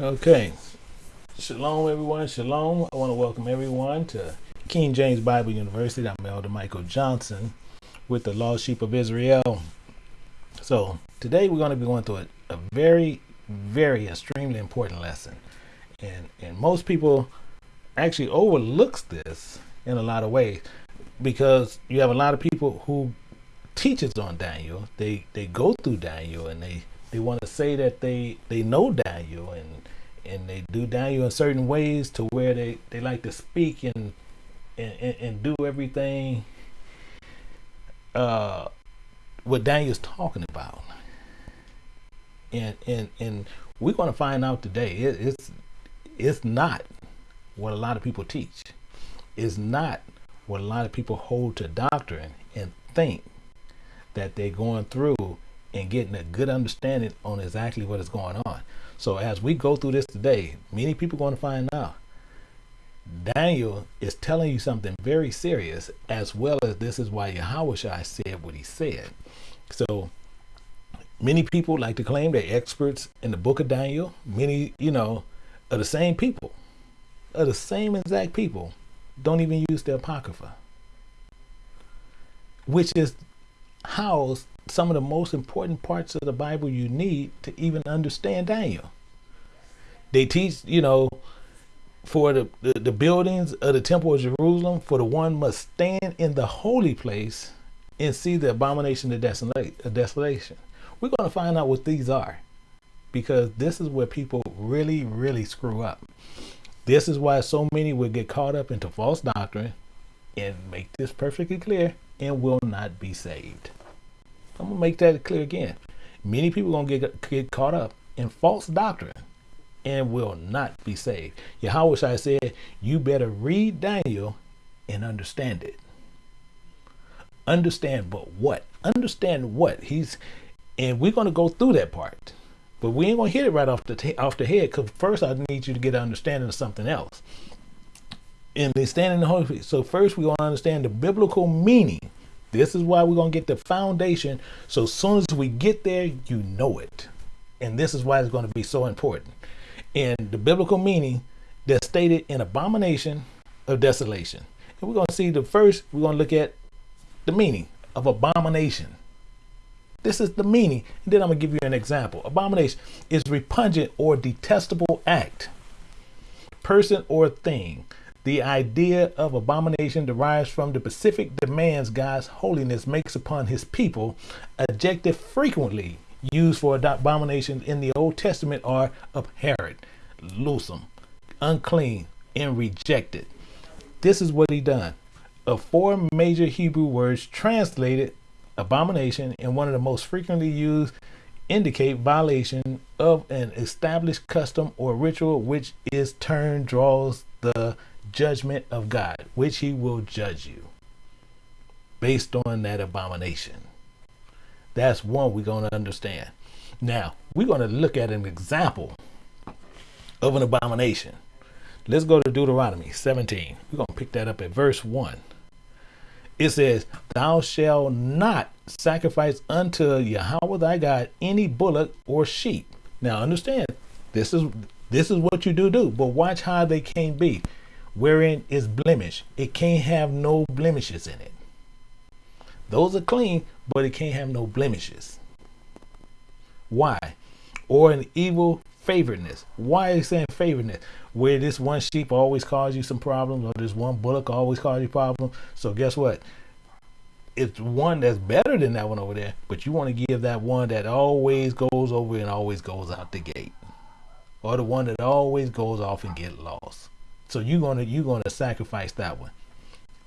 Okay. Shalom, everyone. Shalom. I want to welcome everyone to King James Bible University. I'm Elder Michael Johnson with the Lost Sheep of Israel. So, today we're going to be going through a, a very, very extremely important lesson. And, and most people actually overlooks this in a lot of ways because you have a lot of people who teaches on Daniel. They they go through Daniel and they they want to say that they they know Daniel and and they do Daniel in certain ways to where they they like to speak and and, and do everything uh what Daniel's talking about. And and and we're going to find out today it, it's it's not what a lot of people teach. It's not what a lot of people hold to doctrine and think that they're going through and getting a good understanding on exactly what is going on. So as we go through this today, many people going to find out Daniel is telling you something very serious, as well as this is why Yahweh said what he said. So many people like to claim they're experts in the book of Daniel. Many, you know, are the same people, are the same exact people, don't even use the Apocrypha, which is housed some of the most important parts of the Bible you need to even understand Daniel. They teach, you know, for the, the, the, buildings of the temple of Jerusalem, for the one must stand in the holy place and see the abomination of desolation. We're going to find out what these are because this is where people really, really screw up. This is why so many will get caught up into false doctrine and make this perfectly clear and will not be saved. I'm gonna make that clear again. Many people gonna get get caught up in false doctrine and will not be saved. Yahweh I said, you better read Daniel and understand it. Understand but what? Understand what? He's and we're gonna go through that part. But we ain't gonna hit it right off the off the head because first I need you to get an understanding of something else. And they stand in the Holy Spirit. So first we're gonna understand the biblical meaning this is why we're going to get the foundation. So as soon as we get there, you know it. And this is why it's going to be so important. And the biblical meaning that's stated in abomination of desolation. And we're going to see the first, we're going to look at the meaning of abomination. This is the meaning. And then I'm going to give you an example. Abomination is repugnant or detestable act, person or thing the idea of abomination derives from the specific demands God's holiness makes upon his people. Adjective frequently used for abominations in the Old Testament are abhorrent, loathsome, unclean, and rejected. This is what he done. Of four major Hebrew words translated abomination and one of the most frequently used indicate violation of an established custom or ritual which is turn draws the judgment of God, which he will judge you based on that abomination. That's one we're going to understand. Now, we're going to look at an example of an abomination. Let's go to Deuteronomy 17. We're going to pick that up at verse 1. It says, Thou shalt not sacrifice unto Yahweh thy God any bullock or sheep. Now understand, this is this is what you do do, but watch how they can't be wherein is blemish. It can't have no blemishes in it. Those are clean, but it can't have no blemishes. Why? Or an evil favoredness. Why is saying favoredness? Where this one sheep always cause you some problems, or this one bullock always cause you problems. So guess what? It's one that's better than that one over there, but you want to give that one that always goes over and always goes out the gate, or the one that always goes off and get lost. So you're gonna you're gonna sacrifice that one.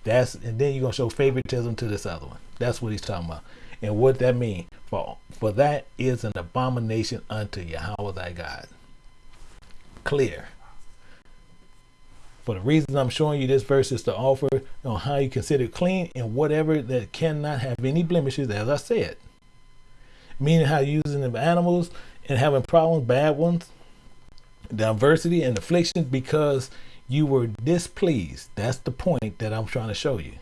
That's and then you're gonna show favoritism to this other one. That's what he's talking about. And what that mean for for that is an abomination unto Yahweh thy God. Clear. For the reasons I'm showing you this verse is to offer on how you consider clean and whatever that cannot have any blemishes, as I said. Meaning how using the animals and having problems, bad ones, diversity and affliction because you were displeased. That's the point that I'm trying to show you.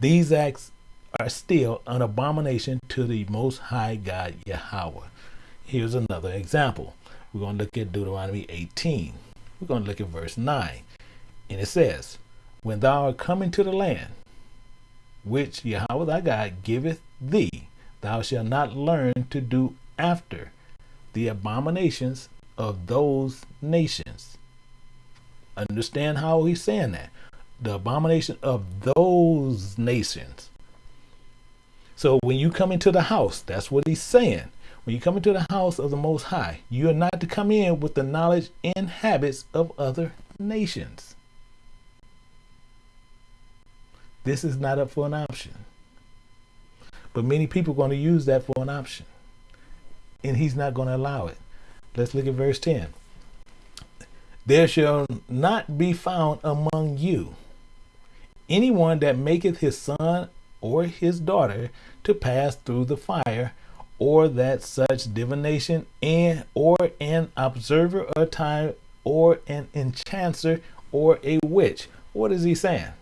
These acts are still an abomination to the Most High God Yahweh. Here's another example. We're going to look at Deuteronomy 18. We're going to look at verse 9. And it says, When thou art coming to the land, which Yahweh thy God giveth thee, thou shalt not learn to do after the abominations of those nations. Understand how he's saying that. The abomination of those nations. So when you come into the house, that's what he's saying. When you come into the house of the Most High, you are not to come in with the knowledge and habits of other nations. This is not up for an option. But many people are going to use that for an option. And he's not going to allow it. Let's look at verse 10. There shall not be found among you anyone that maketh his son or his daughter to pass through the fire, or that such divination and or an observer of time or an enchanter or a witch. What is he saying?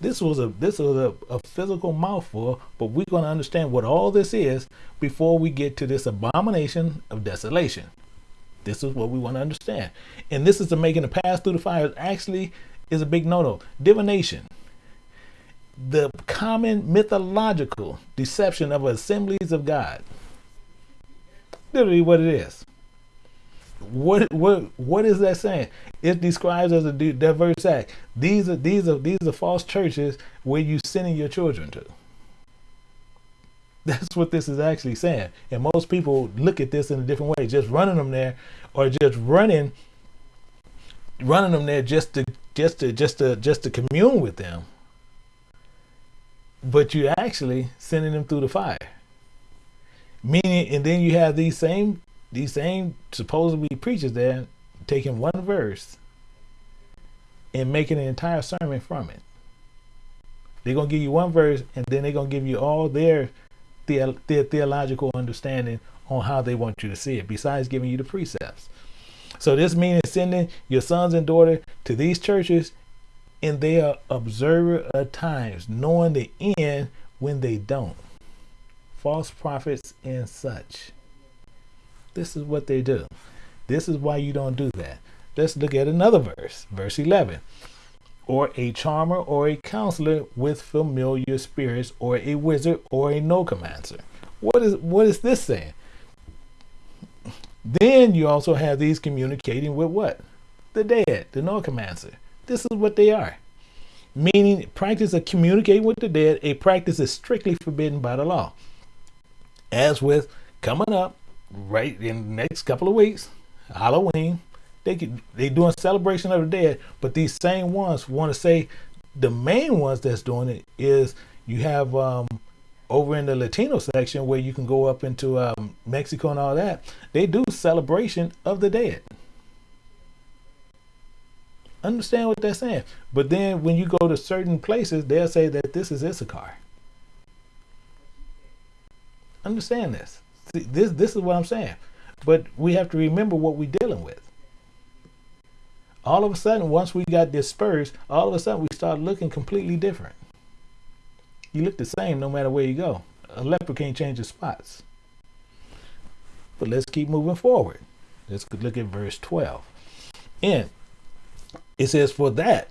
This was a this was a, a physical mouthful, but we're going to understand what all this is before we get to this abomination of desolation. This is what we want to understand. And this is the making a pass through the fire actually is a big no-no. Divination. The common mythological deception of assemblies of God. Literally what it is. What what what is that saying? It describes as a diverse act. These are these are these are false churches where you sending your children to. That's what this is actually saying. And most people look at this in a different way, just running them there or just running running them there just to just to just to just to commune with them. But you're actually sending them through the fire. Meaning and then you have these same these same supposedly preachers there taking one verse and making an entire sermon from it. They're gonna give you one verse and then they're gonna give you all their the, their theological understanding on how they want you to see it, besides giving you the precepts. So this means sending your sons and daughter to these churches, and they are observer of times, knowing the end when they don't. False prophets and such. This is what they do. This is why you don't do that. Let's look at another verse, verse 11 or a charmer or a counselor with familiar spirits or a wizard or a necromancer. What is what is this saying? Then you also have these communicating with what? The dead, the necromancer. This is what they are. Meaning practice of communicating with the dead, a practice is strictly forbidden by the law. As with coming up right in the next couple of weeks, Halloween, they could they doing celebration of the dead, but these same ones want to say the main ones that's doing it is you have um, over in the Latino section where you can go up into um, Mexico and all that. They do celebration of the dead. Understand what they're saying, but then when you go to certain places, they'll say that this is Issachar. Understand this. See, this this is what I'm saying, but we have to remember what we're dealing with all of a sudden, once we got dispersed, all of a sudden we start looking completely different. You look the same no matter where you go. A leper can't change his spots. But let's keep moving forward. Let's look at verse 12. And it says, For that,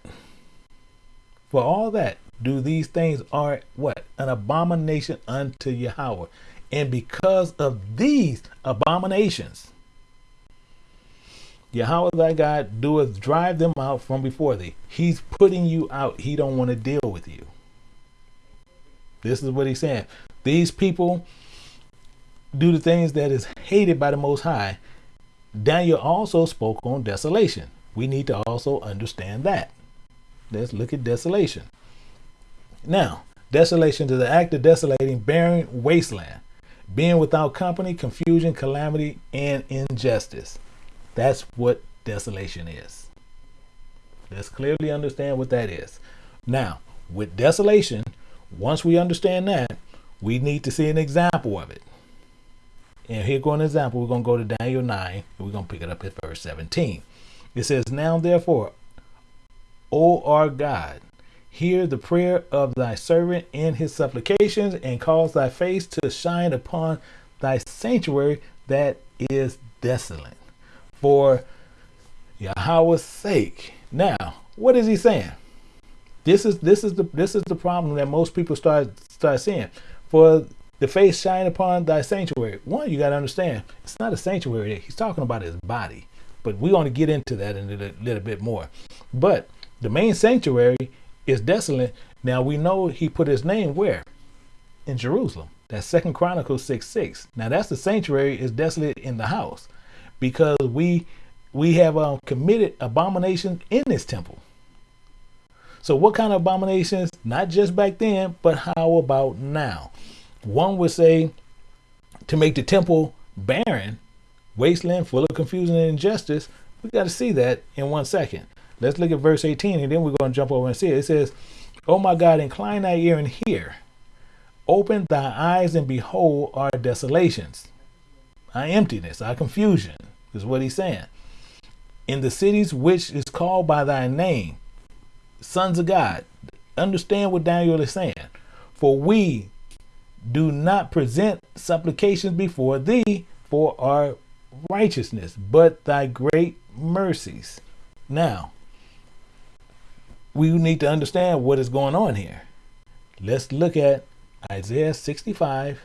for all that, do these things are what? An abomination unto Yahweh. And because of these abominations, Yahweh thy God doeth drive them out from before thee. He's putting you out. He don't want to deal with you. This is what he's saying. These people do the things that is hated by the Most High. Daniel also spoke on desolation. We need to also understand that. Let's look at desolation. Now, desolation is the act of desolating, barren wasteland, being without company, confusion, calamity, and injustice. That's what desolation is. Let's clearly understand what that is. Now, with desolation, once we understand that, we need to see an example of it. And here go an example. We're going to go to Daniel 9, and we're going to pick it up at verse 17. It says, Now therefore, O our God, hear the prayer of thy servant and his supplications, and cause thy face to shine upon thy sanctuary that is desolate for Yahweh's sake. Now, what is he saying? This is this is the this is the problem that most people start start seeing. For the face shine upon thy sanctuary. One, you got to understand, it's not a sanctuary. He's talking about his body, but we're to get into that in a little, little bit more. But the main sanctuary is desolate. Now we know he put his name where? In Jerusalem. That's Second Chronicles 6 6. Now that's the sanctuary is desolate in the house because we we have um, committed abomination in this temple. So what kind of abominations? Not just back then, but how about now? One would say to make the temple barren, wasteland, full of confusion and injustice. We got to see that in one second. Let's look at verse 18 and then we're going to jump over and see it. It says, Oh my God, incline thy ear and hear. Open thy eyes and behold our desolations, our emptiness, our confusion, is what he's saying. In the cities which is called by thy name, sons of God, understand what Daniel is saying. For we do not present supplications before thee for our righteousness, but thy great mercies. Now, we need to understand what is going on here. Let's look at Isaiah 65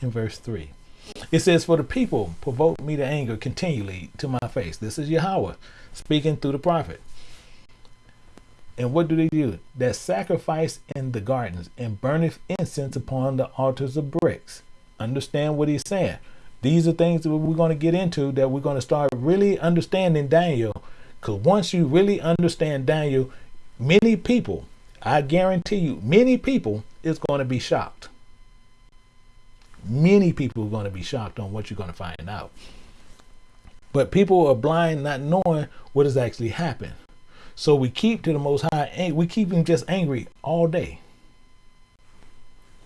in verse 3. It says, For the people provoke me to anger continually to my face. This is Yahweh speaking through the prophet. And what do they do? That sacrifice in the gardens and burneth incense upon the altars of bricks. Understand what he's saying. These are things that we're going to get into that we're going to start really understanding Daniel. Because once you really understand Daniel, many people, I guarantee you, many people is going to be shocked. Many people are going to be shocked on what you're going to find out. But people are blind, not knowing what has actually happened. So we keep to the Most High. Eh, we keep him just angry all day.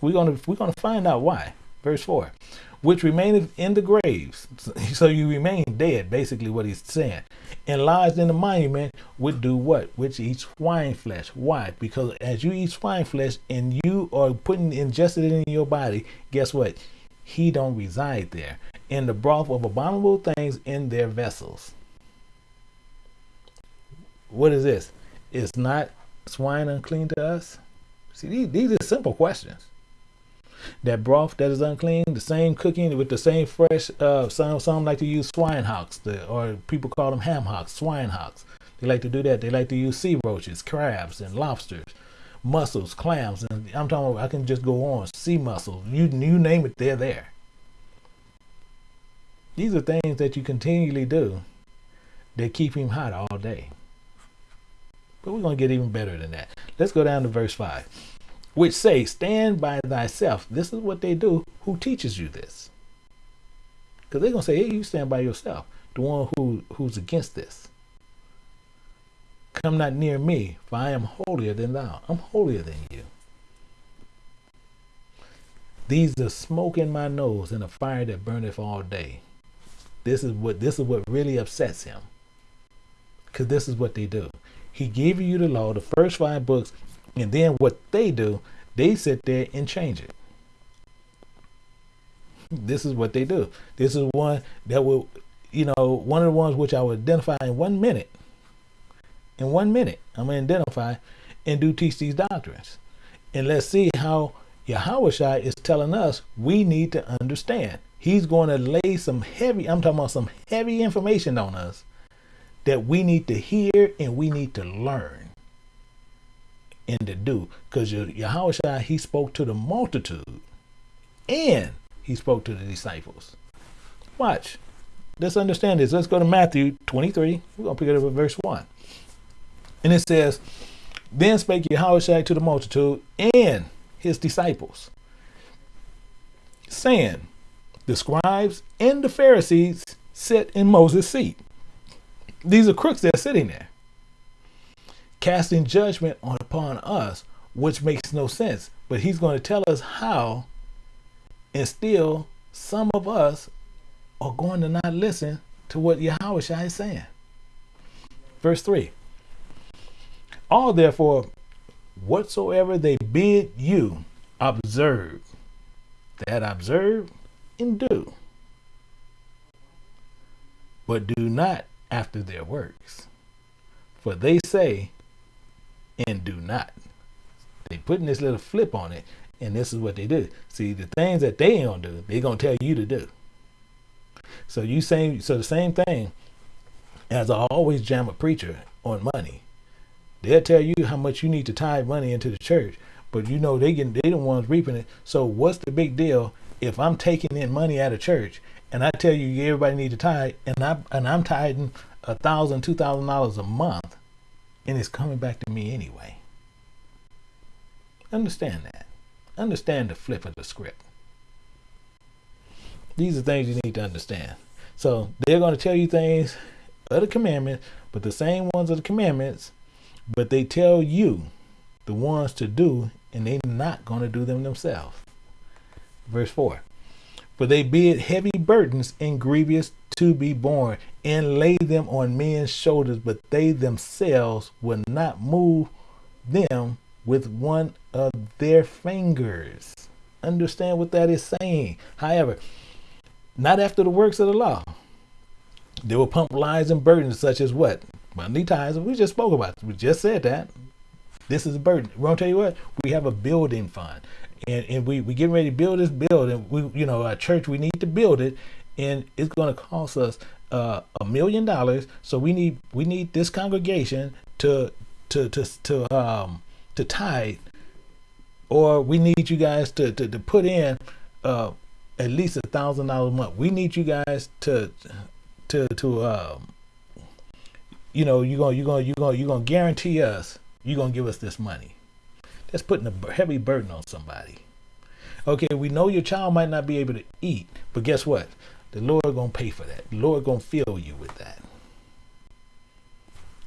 We're gonna we're gonna find out why. Verse four, which remaineth in the graves. So you remain dead. Basically, what he's saying, and lies in the monument would do what? Which eats swine flesh. Why? Because as you eat swine flesh and you are putting ingested in your body, guess what? He don't reside there. In the broth of abominable things in their vessels. What is this? Is not swine unclean to us? See, these, these are simple questions. That broth that is unclean, the same cooking with the same fresh, uh, some, some like to use swine hocks, the, or people call them ham hocks, swine hocks. They like to do that. They like to use sea roaches, crabs, and lobsters, mussels, clams, and I'm talking about, I can just go on, sea mussels, you, you name it, they're there. These are things that you continually do that keep him hot all day. But we're going to get even better than that. Let's go down to verse 5, which say, Stand by thyself. This is what they do. Who teaches you this? Because they're going to say, Hey, you stand by yourself, the one who, who's against this. Come not near me, for I am holier than thou. I'm holier than you. These are smoke in my nose and a fire that burneth all day. This is what this is what really upsets him. Cause this is what they do. He gave you the law, the first five books, and then what they do, they sit there and change it. This is what they do. This is one that will, you know, one of the ones which I will identify in one minute. In one minute, I'm going to identify and do teach these doctrines. And let's see how Yahweh is telling us we need to understand. He's going to lay some heavy, I'm talking about some heavy information on us that we need to hear and we need to learn and to do. Because Yahweh he spoke to the multitude and he spoke to the disciples. Watch. Let's understand this. Let's go to Matthew 23. We're going to pick it up at verse 1. And it says, Then spake Yahweh to the multitude and his disciples, saying, The scribes and the Pharisees sit in Moses' seat. These are crooks that are sitting there, casting judgment on upon us, which makes no sense. But he's going to tell us how, and still some of us are going to not listen to what Yahweh is saying. Verse 3 All therefore, whatsoever they bid you, observe. That observe and do but do not after their works. For they say and do not. They putting this little flip on it, and this is what they do. See, the things that they don't do, they're gonna tell you to do. So you say so the same thing as I always jam a preacher on money. They'll tell you how much you need to tithe money into the church, but you know they get they the ones reaping it. So what's the big deal if I'm taking in money out of church and I tell you everybody need to tithe and I and I'm tithing a thousand, two thousand dollars a month, and it's coming back to me anyway. Understand that. Understand the flip of the script. These are things you need to understand. So they're going to tell you things of the commandments, but the same ones of the commandments, but they tell you the ones to do, and they're not going to do them themselves. Verse 4 For they bid heavy burdens and grievous to be borne, and lay them on men's shoulders, but they themselves will not move them with one of their fingers. Understand what that is saying. However, not after the works of the law. They will pump lies and burdens such as what? Money ties. We just spoke about. We just said that. This is a burden. We're gonna tell you what. We have a building fund, and and we we getting ready to build this building. We you know our church we need to build it, and it's gonna cost us uh, a million dollars. So we need we need this congregation to to to to um to tithe, or we need you guys to to, to put in uh at least a thousand dollars a month. We need you guys to to to um you know you're gonna you're gonna you're gonna you're gonna guarantee us you're gonna give us this money. That's putting a heavy burden on somebody. Okay, we know your child might not be able to eat, but guess what? The Lord gonna pay for that. The Lord gonna fill you with that.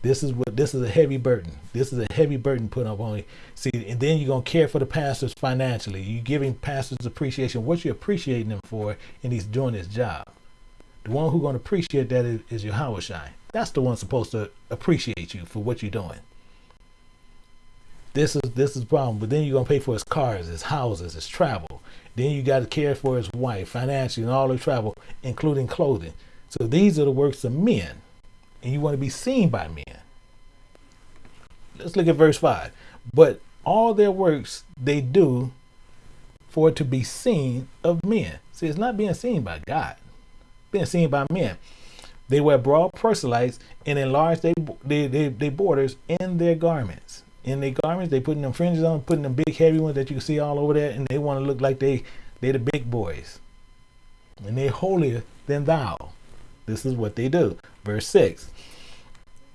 This is what this is a heavy burden. This is a heavy burden put up on you. See, and then you're gonna care for the pastors financially. You're giving pastors appreciation. What you're appreciating them for, and he's doing his job. The one who's gonna appreciate that is, is Yahawashi. That's the one supposed to appreciate you for what you're doing. This is this is problem. But then you're gonna pay for his cars, his houses, his travel. Then you got to care for his wife financially and all the travel, including clothing. So these are the works of men and you want to be seen by men. Let's look at verse 5. But all their works they do for it to be seen of men. See, it's not being seen by God, being seen by men. They wear broad proselytes and enlarge their they, they, they borders in their garments. In their garments, they putting them fringes on, putting them big heavy ones that you can see all over there, and they want to look like they they the big boys. And they're holier than thou. This is what they do. Verse 6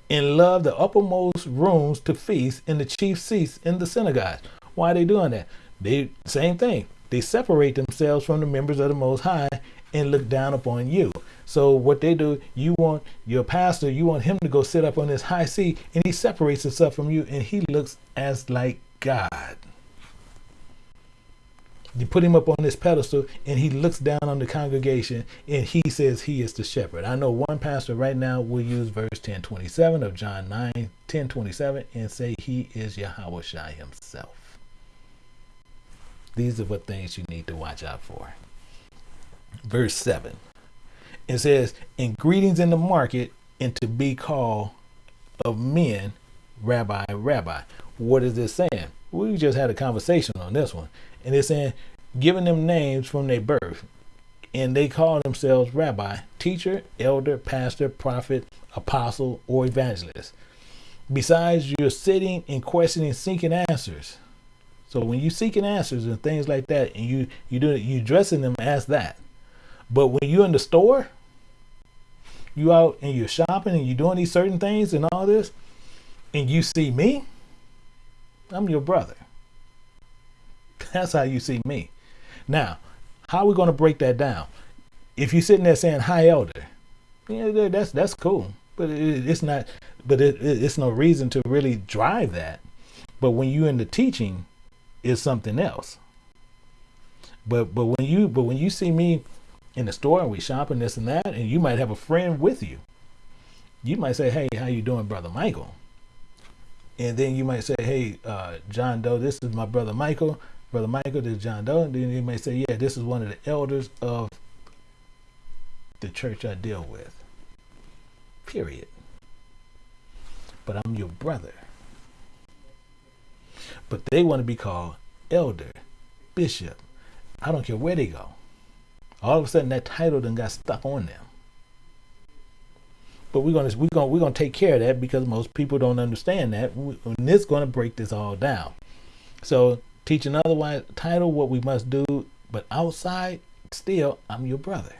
And love the uppermost rooms to feast in the chief seats in the synagogue. Why are they doing that? They same thing. They separate themselves from the members of the most high and look down upon you. So what they do, you want your pastor, you want him to go sit up on this high seat, and he separates himself from you, and he looks as like God. You put him up on this pedestal and he looks down on the congregation and he says he is the shepherd. I know one pastor right now will use verse 1027 of John 9, 1027 and say he is Yahawashi himself. These are what things you need to watch out for. Verse 7. It says, In greetings in the market and to be called of men, Rabbi, Rabbi. What is this saying? We just had a conversation on this one. And they're saying giving them names from their birth. And they call themselves rabbi teacher elder pastor prophet apostle or evangelist. Besides you're sitting and questioning seeking answers. So when you seeking answers and things like that and you you do you dressing them as that but when you're in the store you out and you're shopping and you're doing these certain things and all this and you see me i'm your brother that's how you see me. Now, how are we going to break that down? If you're sitting there saying "Hi, elder," yeah, that's that's cool, but it, it's not. But it, it, it's no reason to really drive that. But when you're in the teaching, it's something else. But but when you but when you see me in the store and we shopping this and that, and you might have a friend with you, you might say, "Hey, how you doing, brother Michael?" And then you might say, "Hey, uh, John Doe, this is my brother Michael. Brother Michael, this is John Doe. And then you may say, yeah, this is one of the elders of the church I deal with. period. But I'm your brother. But they want to be called elder, bishop. I don't care where they go. All of a sudden, that title then got stuck on them. But we're gonna we're gonna we're gonna take care of that because most people don't understand that. And this gonna break this all down. So teach another otherwise title what we must do, but outside, still, I'm your brother.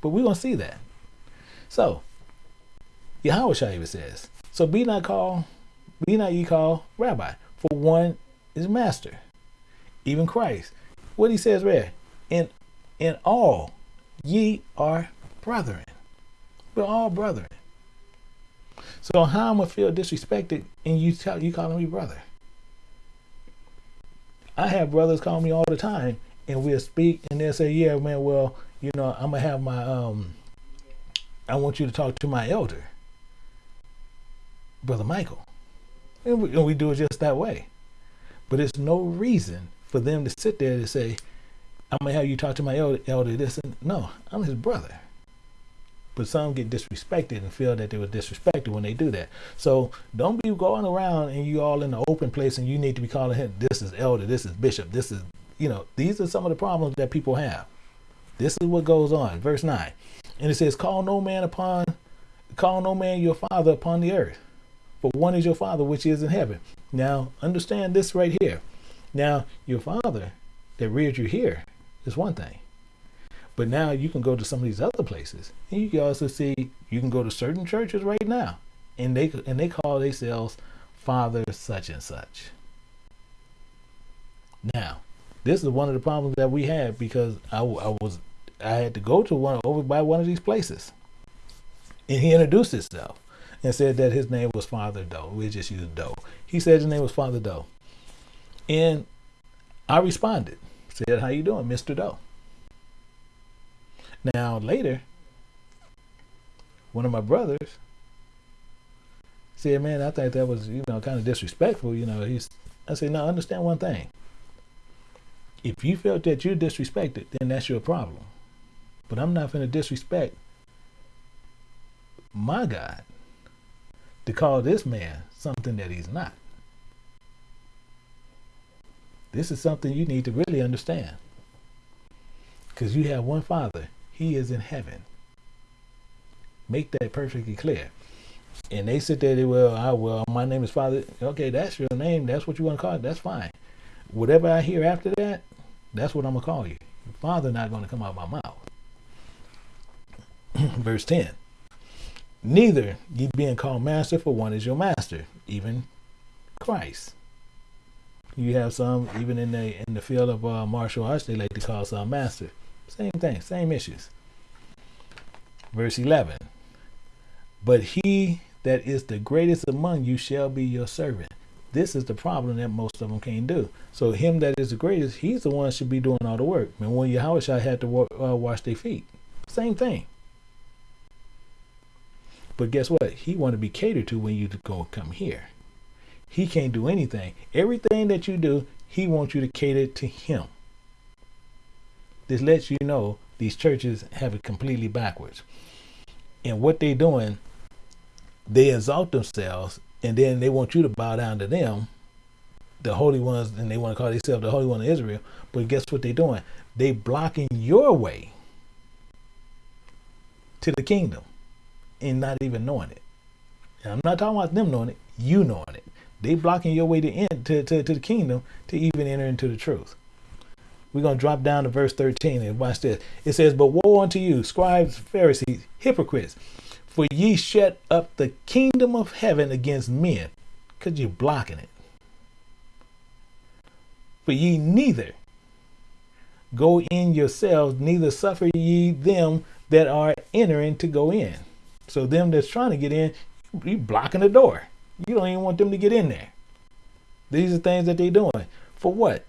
But we're gonna see that. So Yahweh even says, So be not called, be not ye called rabbi, for one is master, even Christ. What he says there, in in all ye are brethren. We're all brethren. So how am I feel disrespected and you tell you calling me brother? I have brothers call me all the time and we'll speak and they'll say, Yeah, man, well, you know, I'm gonna have my um I want you to talk to my elder, Brother Michael. And we, and we do it just that way. But it's no reason for them to sit there and say, I'm gonna have you talk to my elder, elder this and no, I'm his brother. But some get disrespected and feel that they were disrespected when they do that. So don't be going around and you all in the open place and you need to be calling him this is elder, this is bishop, this is you know, these are some of the problems that people have. This is what goes on. Verse 9. And it says, Call no man upon call no man your father upon the earth. For one is your father which is in heaven. Now understand this right here. Now your father that reared you here is one thing. But now you can go to some of these other places, and you can also see you can go to certain churches right now, and they and they call themselves Father such and such. Now, this is one of the problems that we had because I, I was I had to go to one over by one of these places, and he introduced himself and said that his name was Father Doe. We just used Doe. He said his name was Father Doe, and I responded, said, "How you doing, Mister Doe?" Now later, one of my brothers said, "Man, I think that was you know kind of disrespectful." You know, he's. I said, "No, understand one thing. If you felt that you're disrespected, then that's your problem. But I'm not going to disrespect my God to call this man something that he's not. This is something you need to really understand. Because you have one Father he is in heaven. Make that perfectly clear. And they sit there, they well, I well, my name is Father. Okay, that's your name. That's what you want to call it. That's fine. Whatever I hear after that, that's what I'm gonna call you. Father not gonna come out of my mouth. Verse 10. Neither ye being called master, for one is your master, even Christ. You have some even in the in the field of uh, martial arts, they like to call some master. Same thing, same issues. Verse 11. But he that is the greatest among you shall be your servant. This is the problem that most of them can't do. So him that is the greatest, he's the one should be doing all the work. And when Yahweh had to uh, wash their feet, same thing. But guess what? He want to be catered to when you go come here. He can't do anything. Everything that you do, he wants you to cater to him. This lets you know these churches have it completely backwards. And what they're doing, they exalt themselves and then they want you to bow down to them, the holy ones, and they want to call themselves the Holy One of Israel. But guess what they're doing? They blocking your way to the kingdom and not even knowing it. And I'm not talking about them knowing it, you knowing it. They blocking your way to, end, to, to, to the kingdom to even enter into the truth. We're going to drop down to verse 13 and watch this. It says, But woe unto you, scribes, Pharisees, hypocrites, for ye shut up the kingdom of heaven against men, because you're blocking it. For ye neither go in yourselves, neither suffer ye them that are entering to go in. So them that's trying to get in, you blocking the door. You don't even want them to get in there. These are things that they're doing. For what?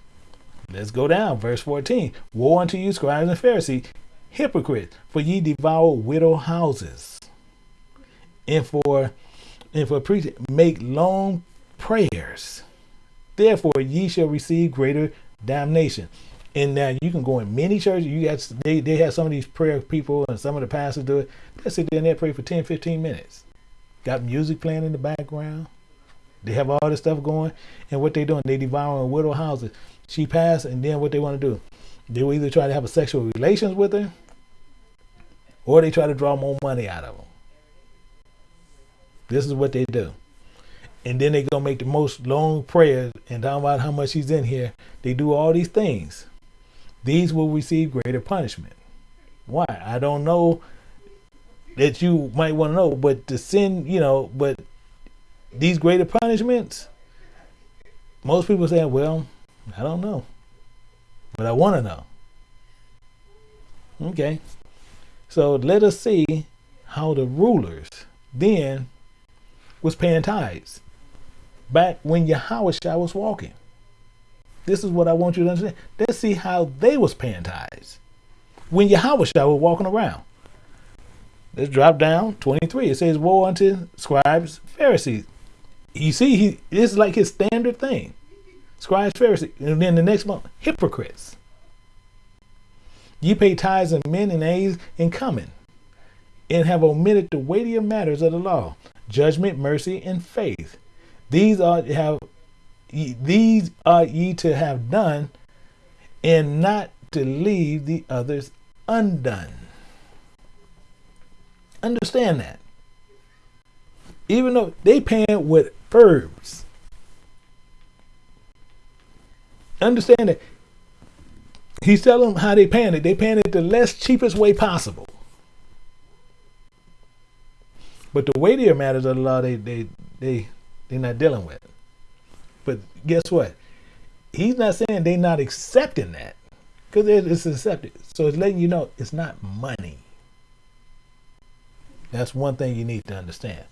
Let's go down. Verse 14. Woe unto you, scribes and Pharisees, hypocrites, for ye devour widow houses. And for and for preaching, make long prayers. Therefore ye shall receive greater damnation. And now you can go in many churches. You got they, they have some of these prayer people and some of the pastors do it. They sit there and they pray for 10, 15 minutes. Got music playing in the background. They have all this stuff going. And what they doing, they devouring widow houses. She passed, and then what they want to do, they will either try to have a sexual relations with her, or they try to draw more money out of them. This is what they do. And then they go make the most long prayers and talk about how much he's in here. They do all these things. These will receive greater punishment. Why? I don't know that you might want to know, but to sin, you know, but these greater punishments, most people say, well, I don't know, but I want to know. Okay. So let us see how the rulers then was paying tithes back when Yahweh was walking. This is what I want you to understand. Let's see how they was paying tithes when Yahweh was walking around. Let's drop down 23. It says, Woe unto scribes, Pharisees. You see, he this is like his standard thing. Scribes, Pharisees. And then the next month, hypocrites. Ye pay tithes and mint and anise and cummin, and have omitted the weightier matters of the law, judgment, mercy, and faith. These are have these are ye to have done, and not to leave the others undone. Understand that. Even though they paying with herbs. Understand that he's telling them how they paying it. They paying it the less cheapest way possible. But the weightier matters of the law, they they they they're not dealing with. But guess what? He's not saying they're not accepting that because it's accepted. So it's letting you know it's not money. That's one thing you need to understand.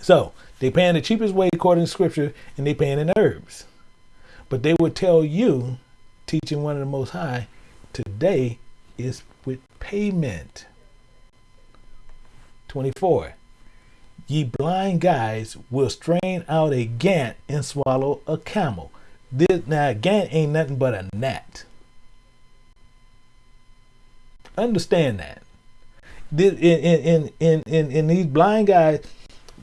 So they paying the cheapest way according to scripture, and they paying in herbs. But they would tell you, teaching one of the most high, today is with payment. 24. Ye blind guys will strain out a gant and swallow a camel. This now gant ain't nothing but a gnat. Understand that in in in in, in these blind guys,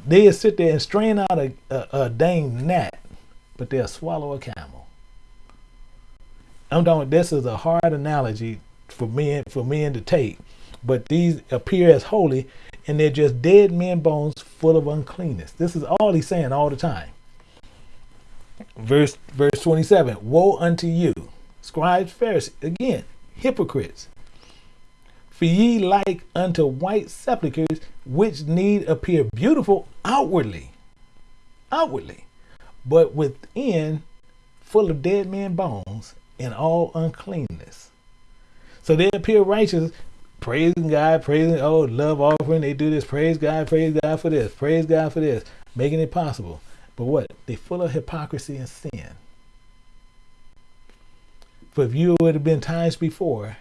they'll sit there and strain out a, a, a dang gnat, but they'll swallow a camel. I'm talking. This is a hard analogy for men for men to take, but these appear as holy, and they're just dead men bones full of uncleanness. This is all he's saying all the time. Verse verse 27. Woe unto you, scribes, Pharisees, again, hypocrites for ye like unto white sepulchres, which need appear beautiful outwardly, outwardly, but within full of dead men bones and all uncleanness. So they appear righteous, praising God, praising, oh, love offering. They do this, praise God, praise God for this, praise God for this, making it possible. But what? They full of hypocrisy and sin. For if you would have been times before,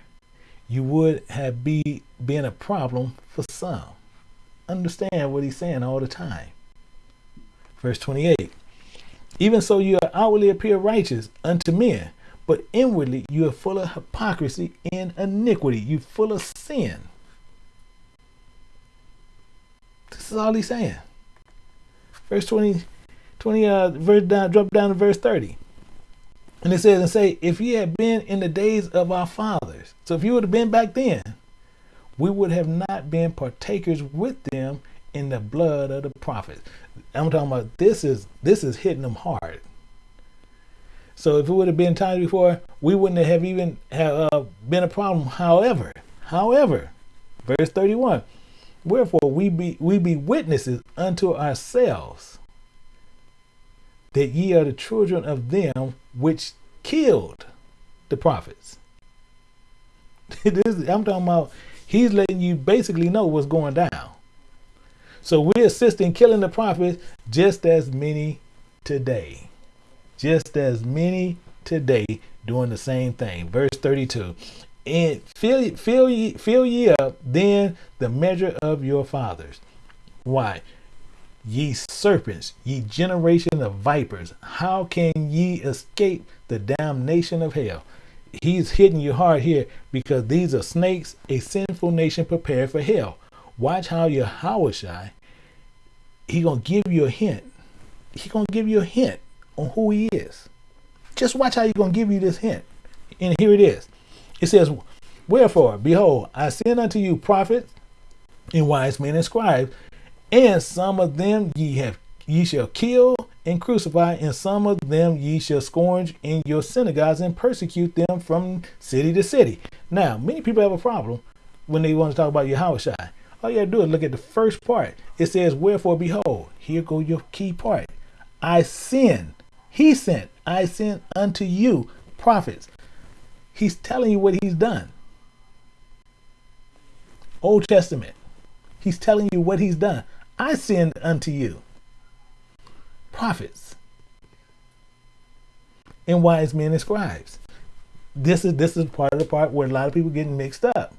you would have be been a problem for some. Understand what he's saying all the time. Verse 28. Even so you outwardly appear righteous unto men, but inwardly you are full of hypocrisy and iniquity. You full of sin. This is all he's saying. Verse 20, 20 uh, verse down, drop down to verse 30. And it says, and say, if ye had been in the days of our fathers, so if you would have been back then, we would have not been partakers with them in the blood of the prophets. I'm talking about this is this is hitting them hard. So if it would have been times before, we wouldn't have even have uh, been a problem. However, however, verse 31, wherefore we be we be witnesses unto ourselves that ye are the children of them which killed the prophets. I'm talking about he's letting you basically know what's going down. So we assist in killing the prophets just as many today. Just as many today doing the same thing. Verse 32. And fill, fill, ye, fill ye up then the measure of your fathers. Why? Ye serpents, ye generation of vipers, how can ye escape the damnation of hell? he's hitting you hard here because these are snakes, a sinful nation prepared for hell. Watch how Yahawashi, he gonna give you a hint. He gonna give you a hint on who he is. Just watch how he gonna give you this hint. And here it is. It says, Wherefore, behold, I send unto you prophets and wise men and scribes, and some of them ye have ye shall kill and crucify, and some of them ye shall scourge in your synagogues and persecute them from city to city. Now, many people have a problem when they want to talk about Yahushua. All you to do is look at the first part. It says, Wherefore, behold, here go your key part. I send, he sent, I sent unto you prophets. He's telling you what he's done. Old Testament. He's telling you what he's done. I send unto you prophets and wise men and scribes. This is this is part of the part where a lot of people getting mixed up.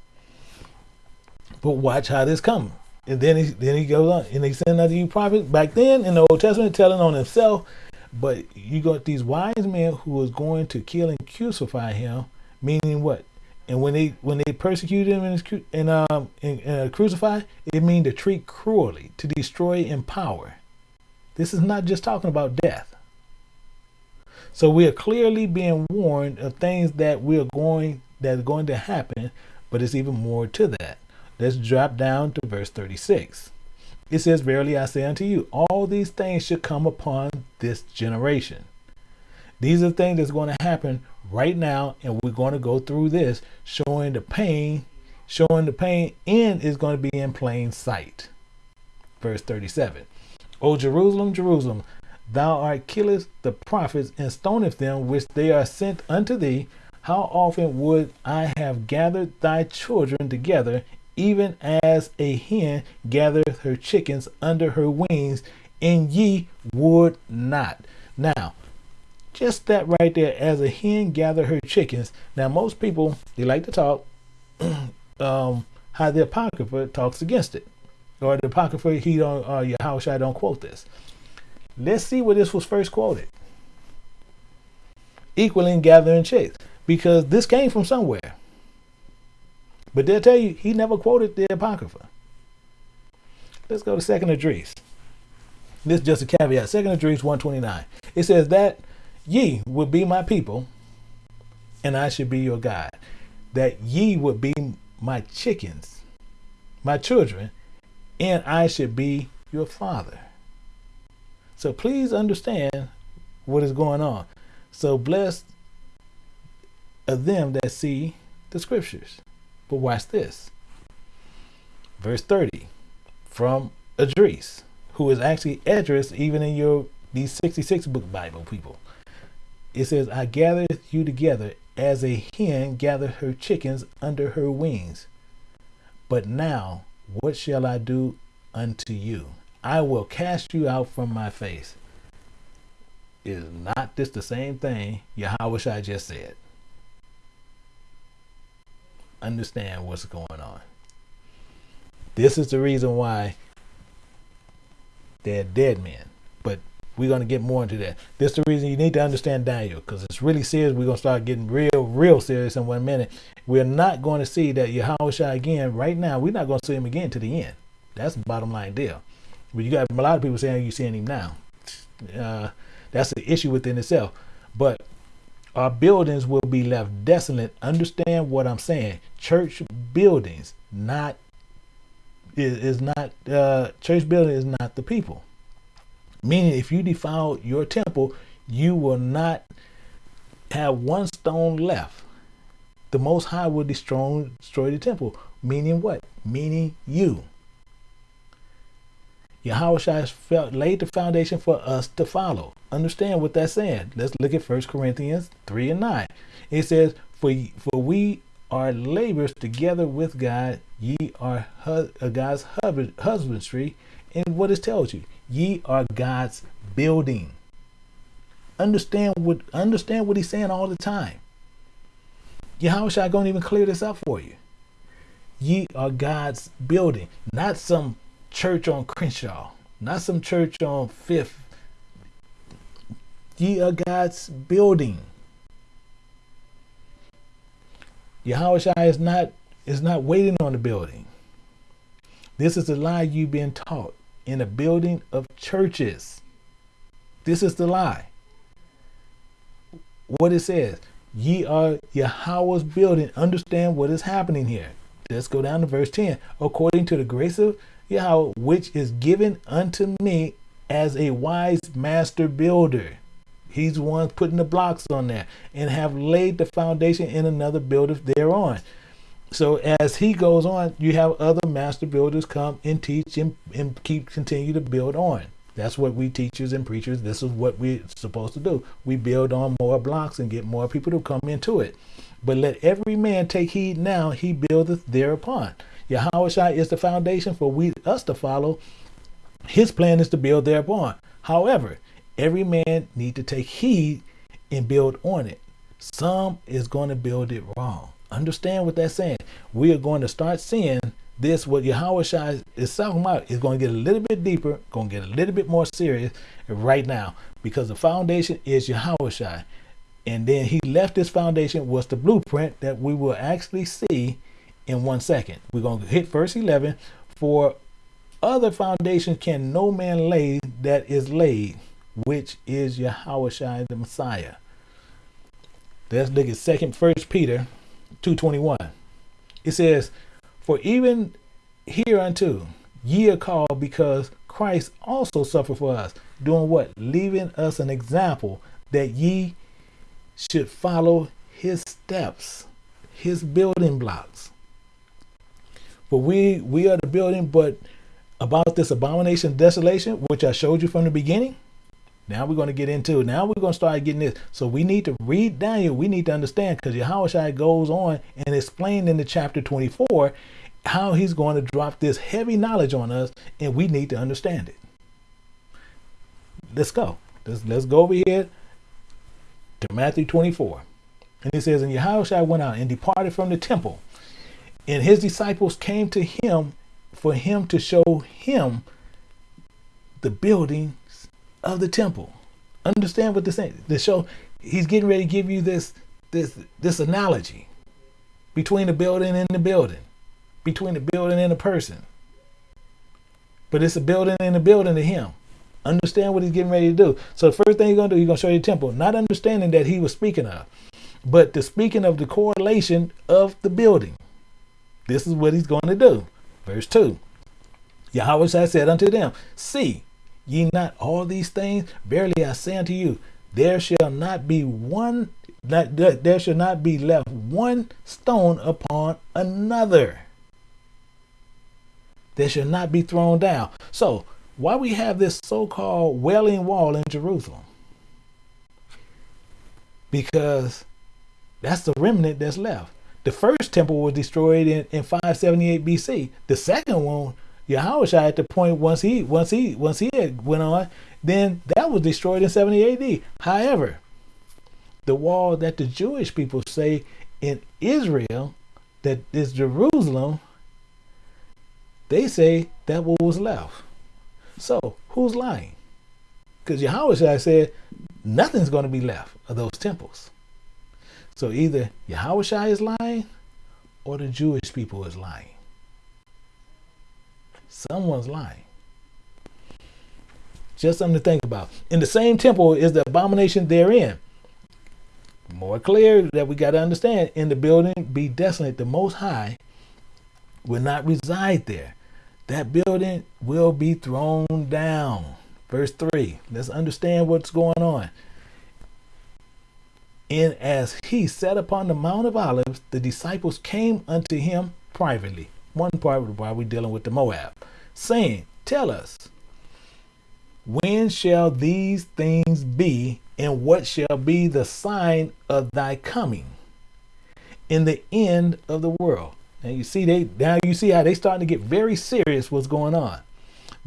But watch how this comes. And then he then he goes on and he send unto you prophets back then in the Old Testament telling on himself. But you got these wise men who was going to kill and crucify him, meaning what? And when they when they persecute him and, and um and, uh, crucify, it means to treat cruelly, to destroy in power. This is not just talking about death. So we are clearly being warned of things that we're going that are going to happen, but it's even more to that. Let's drop down to verse 36. It says, Verily I say unto you, all these things should come upon this generation. These are things that's going to happen right now, and we're going to go through this, showing the pain, showing the pain, and is going to be in plain sight. Verse 37. O Jerusalem, Jerusalem, thou art killest the prophets and stonest them which they are sent unto thee. How often would I have gathered thy children together, even as a hen gathereth her chickens under her wings, and ye would not. Now, just that right there, as a hen gather her chickens. Now, most people they like to talk um, how the Apocrypha talks against it or the Apocrypha, he don't, uh, Yahushua don't quote this. Let's see where this was first quoted. Equaling gathering chicks, because this came from somewhere. But they'll tell you he never quoted the Apocrypha. Let's go to Second Esdras. This is just a caveat. Second Esdras 129. It says that ye would be my people, and I should be your God. That ye would be my chickens, my children, and I should be your father. So please understand what is going on. So blessed are them that see the scriptures. But watch this. Verse 30 from Esdras, who is actually Esdras even in your these 66 book Bible people. It says, I gathered you together as a hen gathered her chickens under her wings. But now what shall I do unto you? I will cast you out from my face. Is not this the same thing Yahweh I just said? Understand what's going on. This is the reason why they're dead men. But we're going to get more into that. This is the reason you need to understand Daniel because it's really serious. We're going to start getting real, real serious in one minute. We're not going to see that Yahweh again right now. We're not going to see him again to the end. That's the bottom line deal. But you got a lot of people saying you're seeing him now. Uh, that's the issue within itself. But our buildings will be left desolate. Understand what I'm saying. Church buildings, not is, is not uh, church building is not the people. Meaning, if you defile your temple, you will not have one stone left. The Most High will destroy, destroy the temple. Meaning what? Meaning you. Yahweh felt laid the foundation for us to follow. Understand what that's saying. Let's look at 1 Corinthians 3 and 9. It says, For, for we are laborers together with God, ye are hu- uh, God's husbandry. And what it tells you, ye are God's building. Understand what understand what he's saying all the time. Yahweh gonna even clear this up for you. Ye are God's building, not some church on Crenshaw, not some church on Fifth. Ye are God's building. Yahweh is not is not waiting on the building. This is the lie you've been taught in the building of churches. This is the lie. What it says, ye are Yahweh's building. Understand what is happening here. Let's go down to verse 10. According to the grace of Yahweh, which is given unto me as a wise master builder. He's the one putting the blocks on there and have laid the foundation in another builder thereon. So as he goes on, you have other master builders come and teach and, and keep continue to build on. That's what we teachers and preachers, this is what we're supposed to do. We build on more blocks and get more people to come into it. But let every man take heed now, he buildeth thereupon. Yahweh is the foundation for we us to follow. His plan is to build thereupon. However, every man need to take heed and build on it. Some is going to build it wrong. Understand what that's saying. We are going to start seeing this, what Yahawashi is talking about, is going to get a little bit deeper, going to get a little bit more serious right now because the foundation is Yahawashi. And then he left this foundation was the blueprint that we will actually see in one second. We're going to hit verse 11. For other foundations can no man lay that is laid, which is Yahawashi the Messiah. Let's look at second first Peter 221. It says, For even hereunto ye are called because Christ also suffered for us, doing what? Leaving us an example that ye should follow his steps, his building blocks. For we we are the building, but about this abomination desolation, which I showed you from the beginning, now we're going to get into it. Now we're going to start getting this. So we need to read Daniel. We need to understand because Yahweh goes on and explain in the chapter 24 how he's going to drop this heavy knowledge on us, and we need to understand it. Let's go. Let's, let's go over here to Matthew 24. And it says, And Yahweh went out and departed from the temple, and his disciples came to him for him to show him the building of the temple. Understand what this saying. The show he's getting ready to give you this this this analogy between the building and the building, between the building and the person. But it's a building and a building to him. Understand what he's getting ready to do. So the first thing he's gonna do, he's gonna show you the temple, not understanding that he was speaking of, but the speaking of the correlation of the building. This is what he's going to do. Verse 2. Yahweh said unto them, See, ye not all these things? Verily I say unto you, there shall not be one that there shall not be left one stone upon another. There shall not be thrown down. So why we have this so-called wailing wall in Jerusalem? Because that's the remnant that's left. The first temple was destroyed in, in 578 BC. The second one Yahweh at the point once he once he once he had went on, then that was destroyed in 70 AD. However, the wall that the Jewish people say in Israel, that is Jerusalem, they say that what was left. So who's lying? Because Yahweh said nothing's going to be left of those temples. So either Yahweh is lying or the Jewish people is lying. Someone's lying. Just something to think about. In the same temple is the abomination therein. More clear that we got to understand in the building be desolate, the most high will not reside there. That building will be thrown down. Verse 3. Let's understand what's going on. And as he sat upon the Mount of Olives, the disciples came unto him privately one part while we're dealing with the Moab, saying, Tell us, when shall these things be, and what shall be the sign of thy coming in the end of the world? Now you see they now you see how they starting to get very serious what's going on.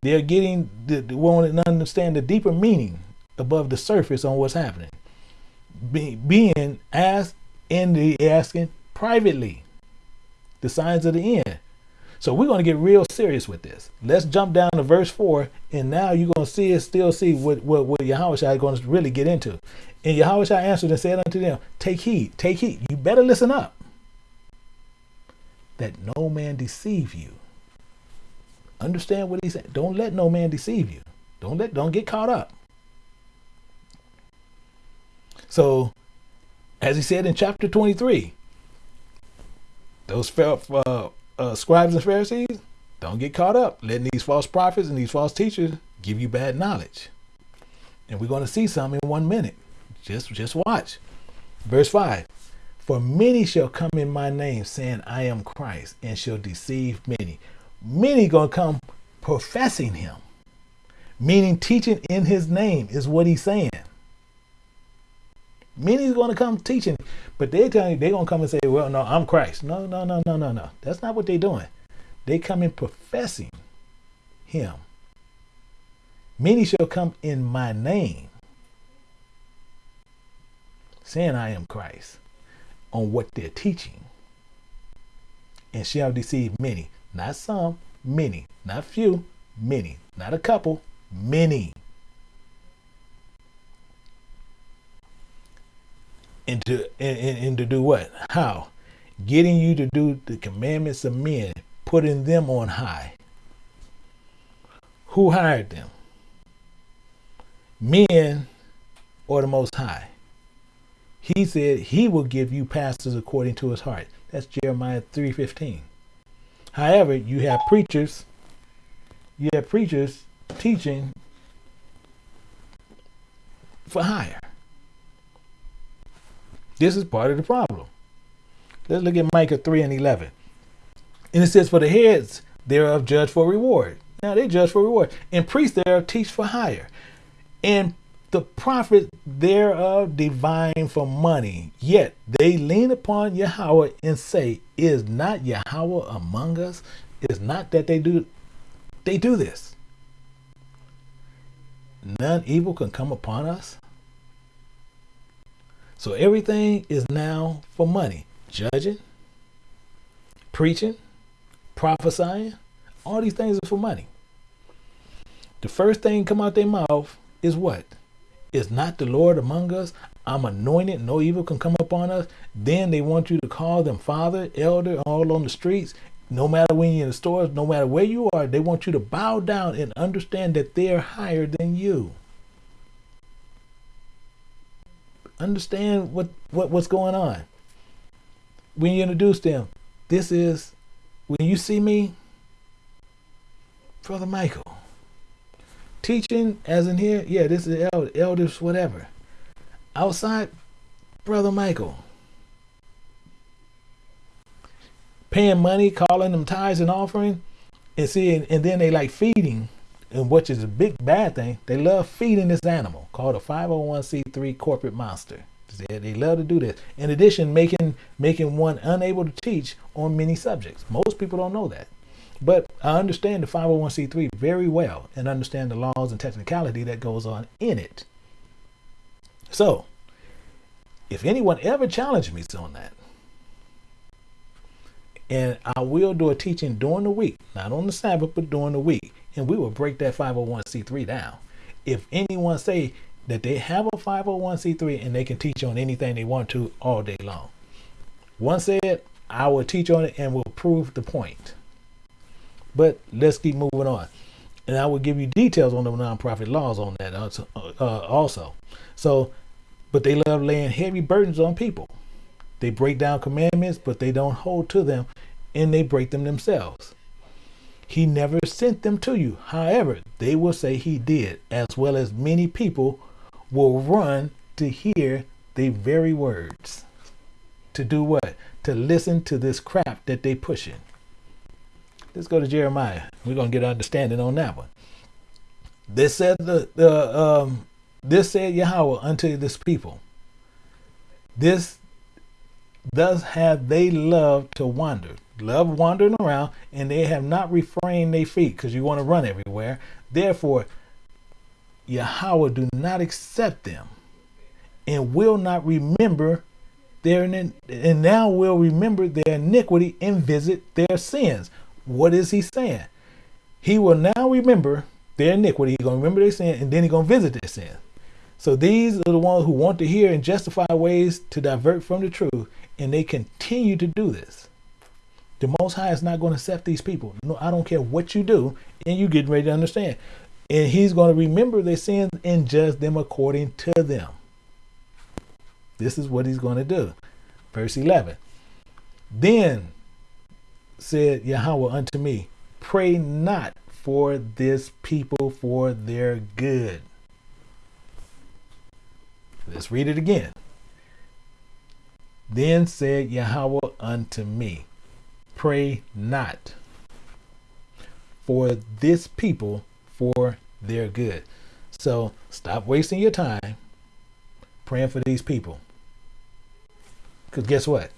They're getting the, the wanting to understand the deeper meaning above the surface on what's happening. Be, being asked in the asking privately the signs of the end. So we're going to get real serious with this. Let's jump down to verse 4, and now you're going to see it, still see what, what, what Yahweh is going to really get into. And Yahweh answered and said unto them, Take heed, take heed. You better listen up. that no man deceive you. Understand what he said. Don't let no man deceive you. Don't let don't get caught up. So, as he said in chapter 23, those felt uh, uh, scribes and Pharisees, don't get caught up letting these false prophets and these false teachers give you bad knowledge. And we're going to see some in one minute. Just, just watch. Verse 5 For many shall come in my name, saying, I am Christ, and shall deceive many. Many going to come professing him, meaning teaching in his name, is what he's saying. Many is going to come teaching, but they tell you they're going to come and say, "Well, no, I'm Christ." No, no, no, no, no, no. That's not what they're doing. They come in professing Him. Many shall come in my name, saying, "I am Christ," on what they're teaching, and shall deceive many. Not some, many. Not few, many. Not a couple, many. And to and, and to do what? How? Getting you to do the commandments of men, putting them on high. Who hired them? Men or the Most High. He said he will give you pastors according to his heart. That's Jeremiah 3:15. However, you have preachers, you have preachers teaching for hire. This is part of the problem. Let's look at Micah 3 and 11. And it says, For the heads thereof judge for reward. Now they judge for reward. And priests thereof teach for hire. And the prophet thereof divine for money. Yet they lean upon Yahweh and say, Is not Yahweh among us? Is not that they do they do this. None evil can come upon us. So everything is now for money. Judging, preaching, prophesying, all these things are for money. The first thing come out their mouth is what? Is not the Lord among us? I'm anointed, no evil can come upon us. Then they want you to call them father, elder, all on the streets. No matter when you're in the stores, no matter where you are, they want you to bow down and understand that they're higher than you. Understand what, what what's going on. When you introduce them, this is when you see me, Brother Michael. Teaching as in here, yeah, this is elder, elders, whatever. Outside, Brother Michael. Paying money, calling them tithes and offering, and seeing, and then they like feeding and which is a big bad thing, they love feeding this animal called a 501c3 corporate monster. They, love to do this. In addition, making making one unable to teach on many subjects. Most people don't know that. But I understand the 501c3 very well and understand the laws and technicality that goes on in it. So, if anyone ever challenged me on that, and I will do a teaching during the week, not on the Sabbath, but during the week and we will break that 501c3 down. If anyone say that they have a 501c3 and they can teach on anything they want to all day long. Once said, I will teach on it and will prove the point. But let's keep moving on. And I will give you details on the nonprofit laws on that also. Uh, also. So, but they love laying heavy burdens on people. They break down commandments, but they don't hold to them and they break them themselves. He never sent them to you. However, they will say he did, as well as many people will run to hear the very words. To do what? To listen to this crap that they pushing. Let's go to Jeremiah. We're gonna get understanding on that one. This said the, the um this said Yahweh unto this people. This thus have they loved to wander love wandering around, and they have not refrained their feet because you want to run everywhere. Therefore, Yahweh do not accept them and will not remember their and now will remember their iniquity and visit their sins. What is he saying? He will now remember their iniquity. He's gonna remember their sin and then he's gonna visit their sin. So these are the ones who want to hear and justify ways to divert from the truth, and they continue to do this. The Most High is not going to accept these people. No, I don't care what you do, and you get ready to understand. And He's going to remember their sins and judge them according to them. This is what He's going to do. Verse 11. Then said Yahweh unto me, Pray not for this people for their good. Let's read it again. Then said Yahweh unto me, Pray not for this people for their good. So stop wasting your time praying for these people. Because guess what?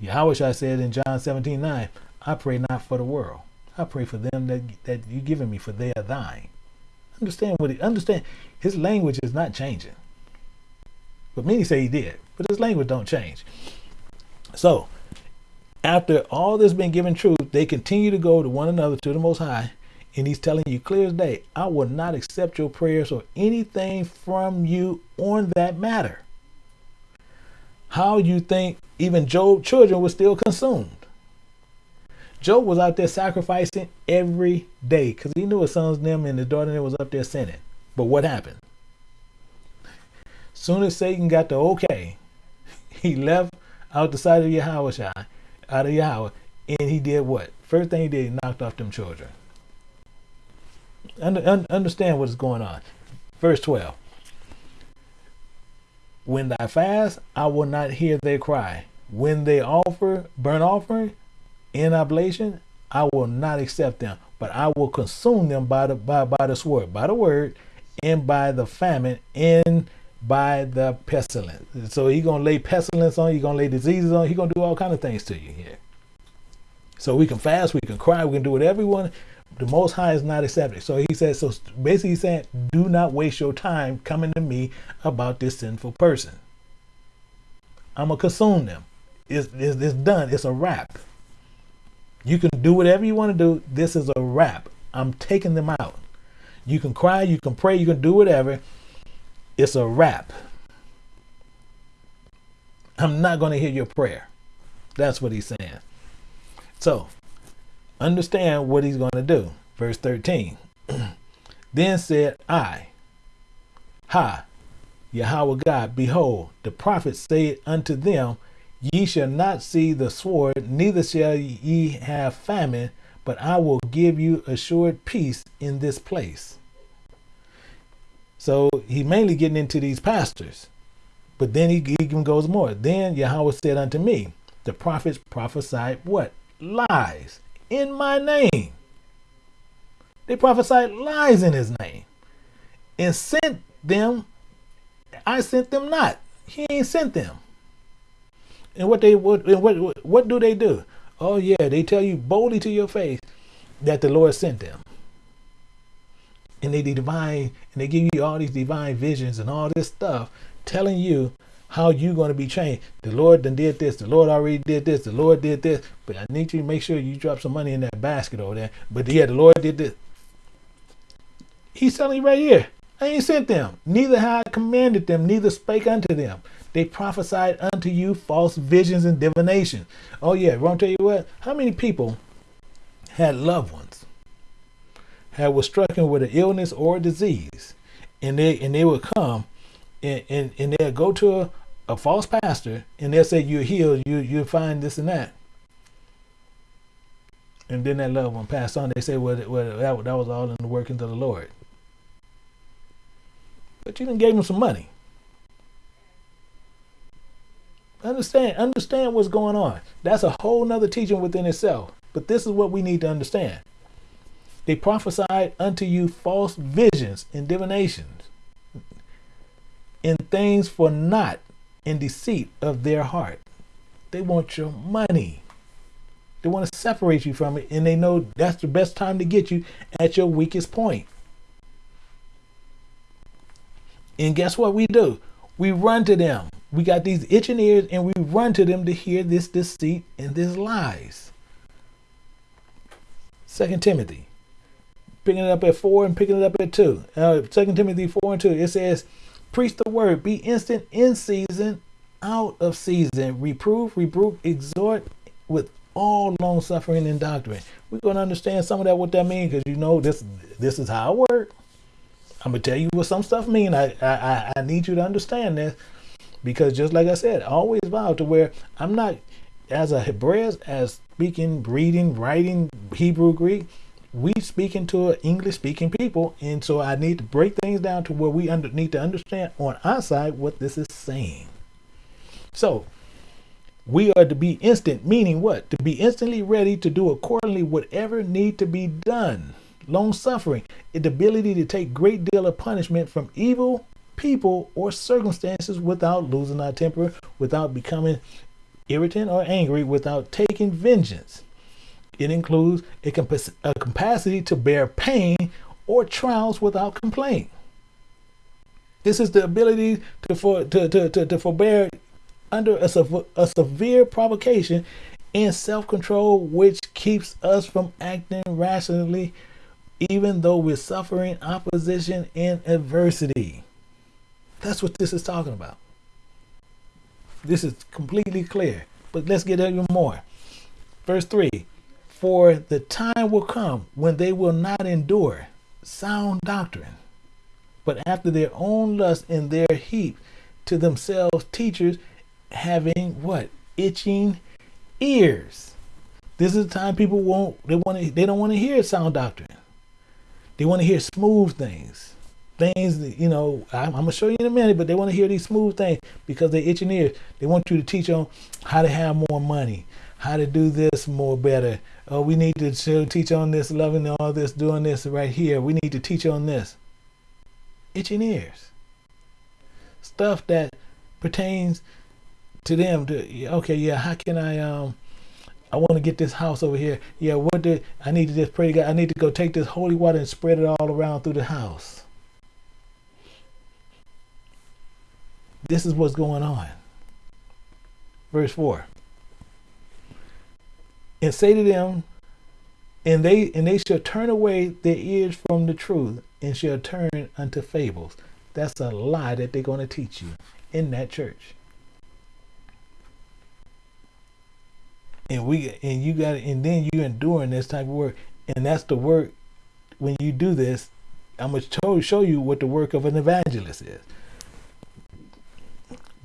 Yahweh said in John 17 9, I pray not for the world. I pray for them that, that you've given me, for they are thine. Understand what he understand his language is not changing. But many say he did, but his language don't change. So after all this been given truth, they continue to go to one another to the most high, and he's telling you clear as day, I will not accept your prayers or anything from you on that matter. How you think even Job's children were still consumed? Job was out there sacrificing every day because he knew his sons them and his daughter was up there sinning. But what happened? Soon as Satan got the okay, he left out the side of Yahweh, out of Yahweh, and he did what? First thing he did, he knocked off them children. Un, understand what's going on. Verse 12. When I fast, I will not hear their cry. When they offer burnt offering, in oblation, I will not accept them, but I will consume them by the by, by the sword, by the word, and by the famine, and by the pestilence. So he's gonna lay pestilence on you, he's gonna lay diseases on you, he's gonna do all kind of things to you here. So we can fast, we can cry, we can do what everyone. The Most High is not accepted. So he says, so basically he's saying, do not waste your time coming to me about this sinful person. I'm gonna consume them. It's, it's, it's done. It's a wrap. You can do whatever you want to do. This is a wrap. I'm taking them out. You can cry, you can pray, you can do whatever. It's a wrap. I'm not going to hear your prayer. That's what he's saying. So, understand what he's going to do. Verse 13. then said I, Ha, Yahweh God, behold, the prophets say unto them, Ye shall not see the sword, neither shall ye have famine, but I will give you assured peace in this place. So he mainly getting into these pastors. But then he, he even goes more. Then Yahweh said unto me, the prophets prophesied what? Lies in my name. They prophesied lies in his name. And sent them, I sent them not. He ain't sent them. And what they what what what do they do? Oh yeah, they tell you boldly to your face that the Lord sent them. And they divine and they give you all these divine visions and all this stuff telling you how you're going to be changed. The Lord done did this. The Lord already did this. The Lord did this. But I need you to make sure you drop some money in that basket over there. But yeah, the Lord did this. He's telling you right here. I ain't sent them. Neither have I commanded them, neither spake unto them. They prophesied unto you false visions and divination. Oh yeah, to tell you what? How many people had loved ones had was stricken with an illness or a disease, and they and they would come and and, and they'll go to a, a false pastor and they'll say you're healed, you you find this and that. And then that loved one passed on. They say, well, well that, that was all in the workings of the Lord. But you didn't gave him some money. Understand, understand what's going on. That's a whole nother teaching within itself. But this is what we need to understand. They prophesied unto you false visions and divinations, in things for naught in deceit of their heart. They want your money. They want to separate you from it, and they know that's the best time to get you at your weakest point. And guess what we do? We run to them we got these itching ears and we run to them to hear this deceit and this lies. Second Timothy, picking it up at four and picking it up at two. Uh, Second Timothy four and two. It says, "Preach the word. Be instant in season, out of season. Reprove, rebuke, exhort with all long suffering and doctrine. We're going to understand some of that what that means because you know this this is how I work. I'm gonna tell you what some stuff mean. I I I need you to understand this because just like I said, I always vow to where I'm not as a Hebraeus as speaking, reading, writing Hebrew, Greek. We speaking to English speaking people, and so I need to break things down to where we under, need to understand on our side what this is saying. So we are to be instant, meaning what? To be instantly ready to do accordingly whatever need to be done. Long suffering, the ability to take great deal of punishment from evil people or circumstances without losing our temper, without becoming irritant or angry, without taking vengeance. It includes a, a capacity to bear pain or trials without complaint. This is the ability to, for, to, to, to, to forbear under a, a severe provocation and self control, which keeps us from acting rationally, even though we're suffering opposition and adversity. That's what this is talking about. This is completely clear. But let's get even more. Verse 3 For the time will come when they will not endure sound doctrine, but after their own lust in their heap to themselves teachers having what? Itching ears. This is the time people won't they want to they don't want to hear sound doctrine. They want to hear smooth things. Things that, you know, I'm, I'm gonna show you in a minute, but they want to hear these smooth things because they itching ears. They want you to teach them how to have more money, how to do this more better. Oh, we need to show, teach on this, loving all this, doing this right here. We need to teach on this. Itching ears. Stuff that pertains to them to okay yeah how can i um i want to get this house over here yeah what did i need to just pray god i need to go take this holy water and spread it all around through the house this is what's going on verse 4 and say to them and they and they shall turn away their ears from the truth and shall turn unto fables. That's a lie that they're going to teach you in that church. And we and you got and then you enduring this type of work. And that's the work when you do this i'm going to show you what the work of an evangelist is.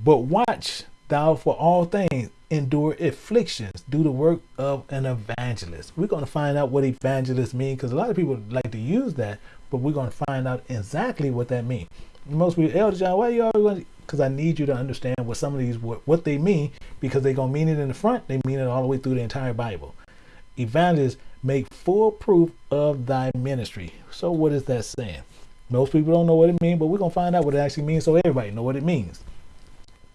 But watch thou for all things endure afflictions do the work of an evangelist we're going to find out what evangelist means because a lot of people like to use that but we're going to find out exactly what that means most people elder john why you always going because I need you to understand what some of these what, what they mean because they're gonna mean it in the front, they mean it all the way through the entire Bible. Evangelists make full proof of thy ministry. So what is that saying? Most people don't know what it means, but we're gonna find out what it actually means so everybody know what it means.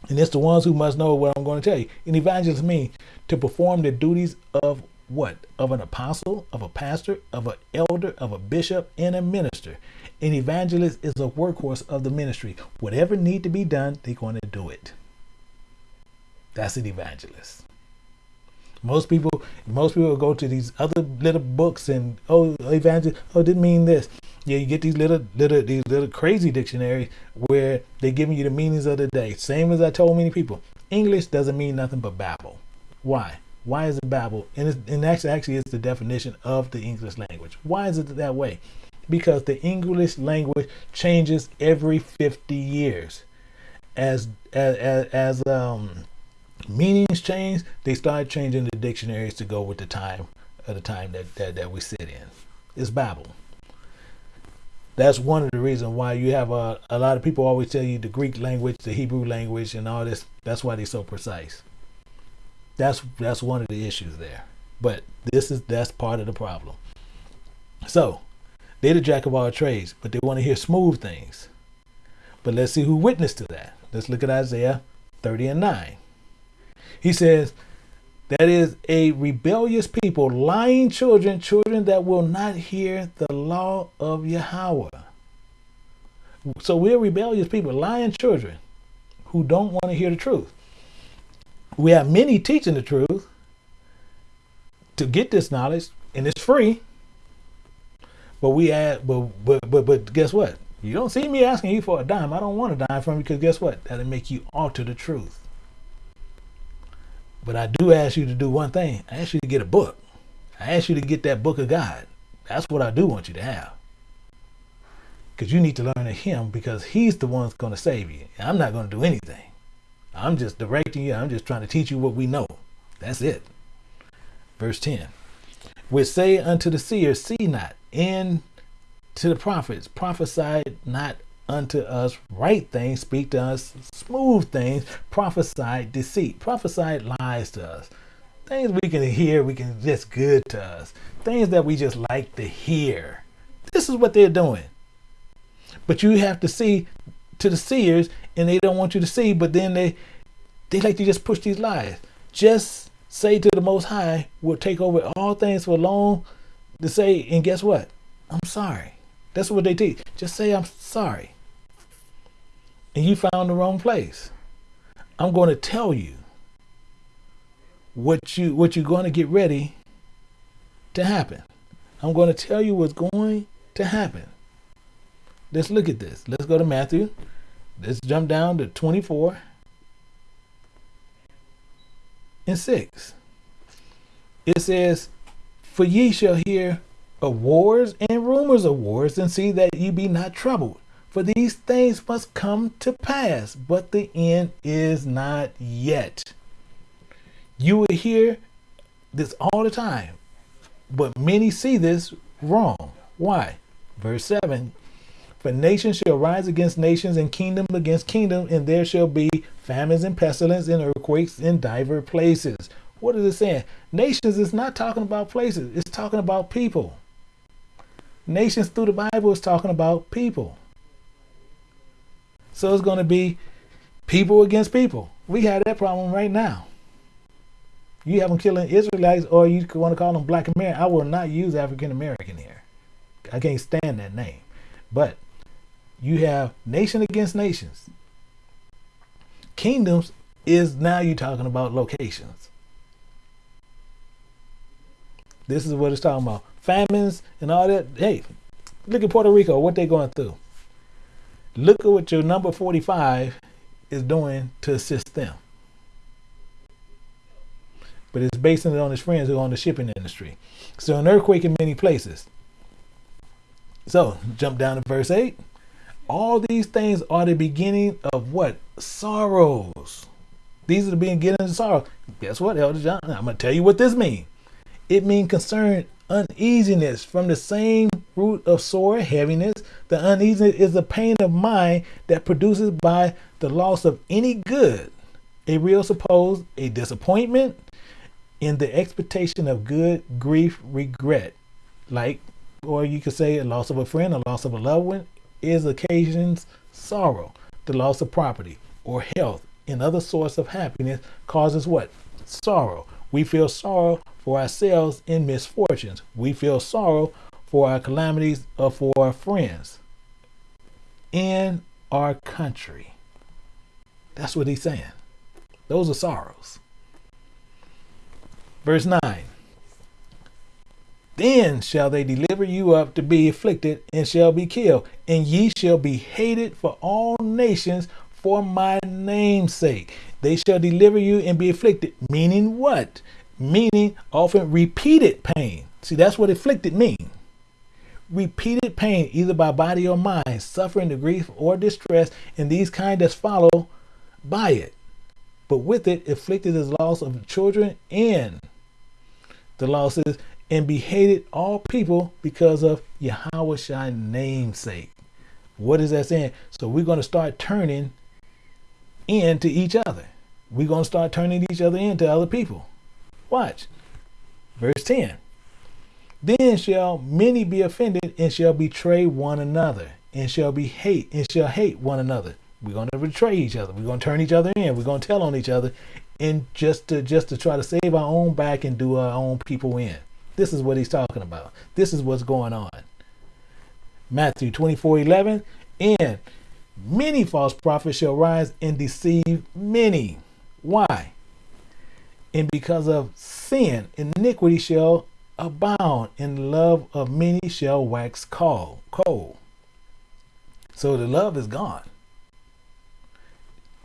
And it's the ones who must know what I'm going to tell you. An evangelist means to perform the duties of what? Of an apostle, of a pastor, of an elder, of a bishop, and a minister. An evangelist is a workhorse of the ministry. Whatever need to be done, they're going to do it. That's an evangelist. Most people, most people go to these other little books and oh, evangelist, oh, didn't mean this. Yeah, you get these little, little, these little crazy dictionaries where they're giving you the meanings of the day. Same as I told many people, English doesn't mean nothing but babble. Why? Why is it babble? And, it's, and actually, actually, it's the definition of the English language. Why is it that way? because the English language changes every 50 years. As as as, um, meanings change, they start changing the dictionaries to go with the time of the time that, that, that we sit in. It's Babel. That's one of the reasons why you have a, a lot of people always tell you the Greek language, the Hebrew language, and all this. That's why they're so precise. That's that's one of the issues there. But this is that's part of the problem. So they're the jack of all trades, but they want to hear smooth things. But let's see who witnessed to that. Let's look at Isaiah 30 and 9. He says, That is a rebellious people, lying children, children that will not hear the law of Yahweh. So we're rebellious people, lying children who don't want to hear the truth. We have many teaching the truth to get this knowledge, and it's free. But we add, but but but but guess what? You don't see me asking you for a dime. I don't want a dime from you because guess what? That'll make you alter the truth. But I do ask you to do one thing. I ask you to get a book. I ask you to get that book of God. That's what I do want you to have. Because you need to learn of him because he's the one that's going to save you. I'm not going to do anything. I'm just directing you. I'm just trying to teach you what we know. That's it. Verse 10. Which say unto the seer, See not, and to the prophets, prophesy not unto us right things, speak to us smooth things, prophesy deceit, prophesy lies to us. Things we can hear, we can just good to us. Things that we just like to hear. This is what they're doing. But you have to see to the seers, and they don't want you to see, but then they they like to just push these lies. Just say to the Most High, we'll take over all things for long to say, and guess what? I'm sorry. That's what they teach. Just say I'm sorry. And you found the wrong place. I'm going to tell you what you what you're going to get ready to happen. I'm going to tell you what's going to happen. Let's look at this. Let's go to Matthew. Let's jump down to 24 and 6. It says, For ye shall hear of wars and rumors of wars, and see that ye be not troubled. For these things must come to pass, but the end is not yet. You will hear this all the time, but many see this wrong. Why? Verse 7 For nations shall rise against nations, and kingdom against kingdom, and there shall be famines and pestilence and earthquakes in divers places. What is it saying? Nations is not talking about places, it's talking about people. Nations through the Bible is talking about people. So it's going to be people against people. We have that problem right now. You have them killing Israelites, or you want to call them Black American. I will not use African American here. I can't stand that name. But you have nation against nations. Kingdoms is now you're talking about locations. This is what it's talking about. Famines and all that. Hey, look at Puerto Rico, what they going through. Look at what your number 45 is doing to assist them. But it's basing it on his friends who are on the shipping industry. So an earthquake in many places. So jump down to verse 8. All these things are the beginning of what? Sorrows. These are the beginning of sorrow. Guess what, Elder John? I'm going to tell you what this means. It means concern, uneasiness from the same root of sore heaviness. The uneasiness is the pain of mind that produces by the loss of any good. A real suppose a disappointment in the expectation of good, grief, regret. Like, or you could say a loss of a friend, a loss of a loved one, is occasions sorrow. The loss of property or health and other source of happiness causes what? Sorrow. We feel sorrow for ourselves in misfortunes. We feel sorrow for our calamities or for our friends in our country. That's what he's saying. Those are sorrows. Verse 9 Then shall they deliver you up to be afflicted and shall be killed, and ye shall be hated for all nations for my name's sake. They shall deliver you and be afflicted. Meaning what? Meaning often repeated pain. See, that's what afflicted means repeated pain, either by body or mind, suffering the grief or distress, and these kind that follow by it. But with it, afflicted is loss of children and the losses, and be hated all people because of Yahweh's namesake. What is that saying? So we're going to start turning into each other. We're going to start turning each other into other people. Watch. Verse 10. Then shall many be offended and shall betray one another and shall be hate and shall hate one another. We're going to betray each other. We're going to turn each other in. We're going to tell on each other and just to just to try to save our own back and do our own people in. This is what he's talking about. This is what's going on. Matthew 24, 11. And many false prophets shall rise and deceive many. Why? And because of sin, iniquity shall abound, and love of many shall wax cold. Cold. So the love is gone.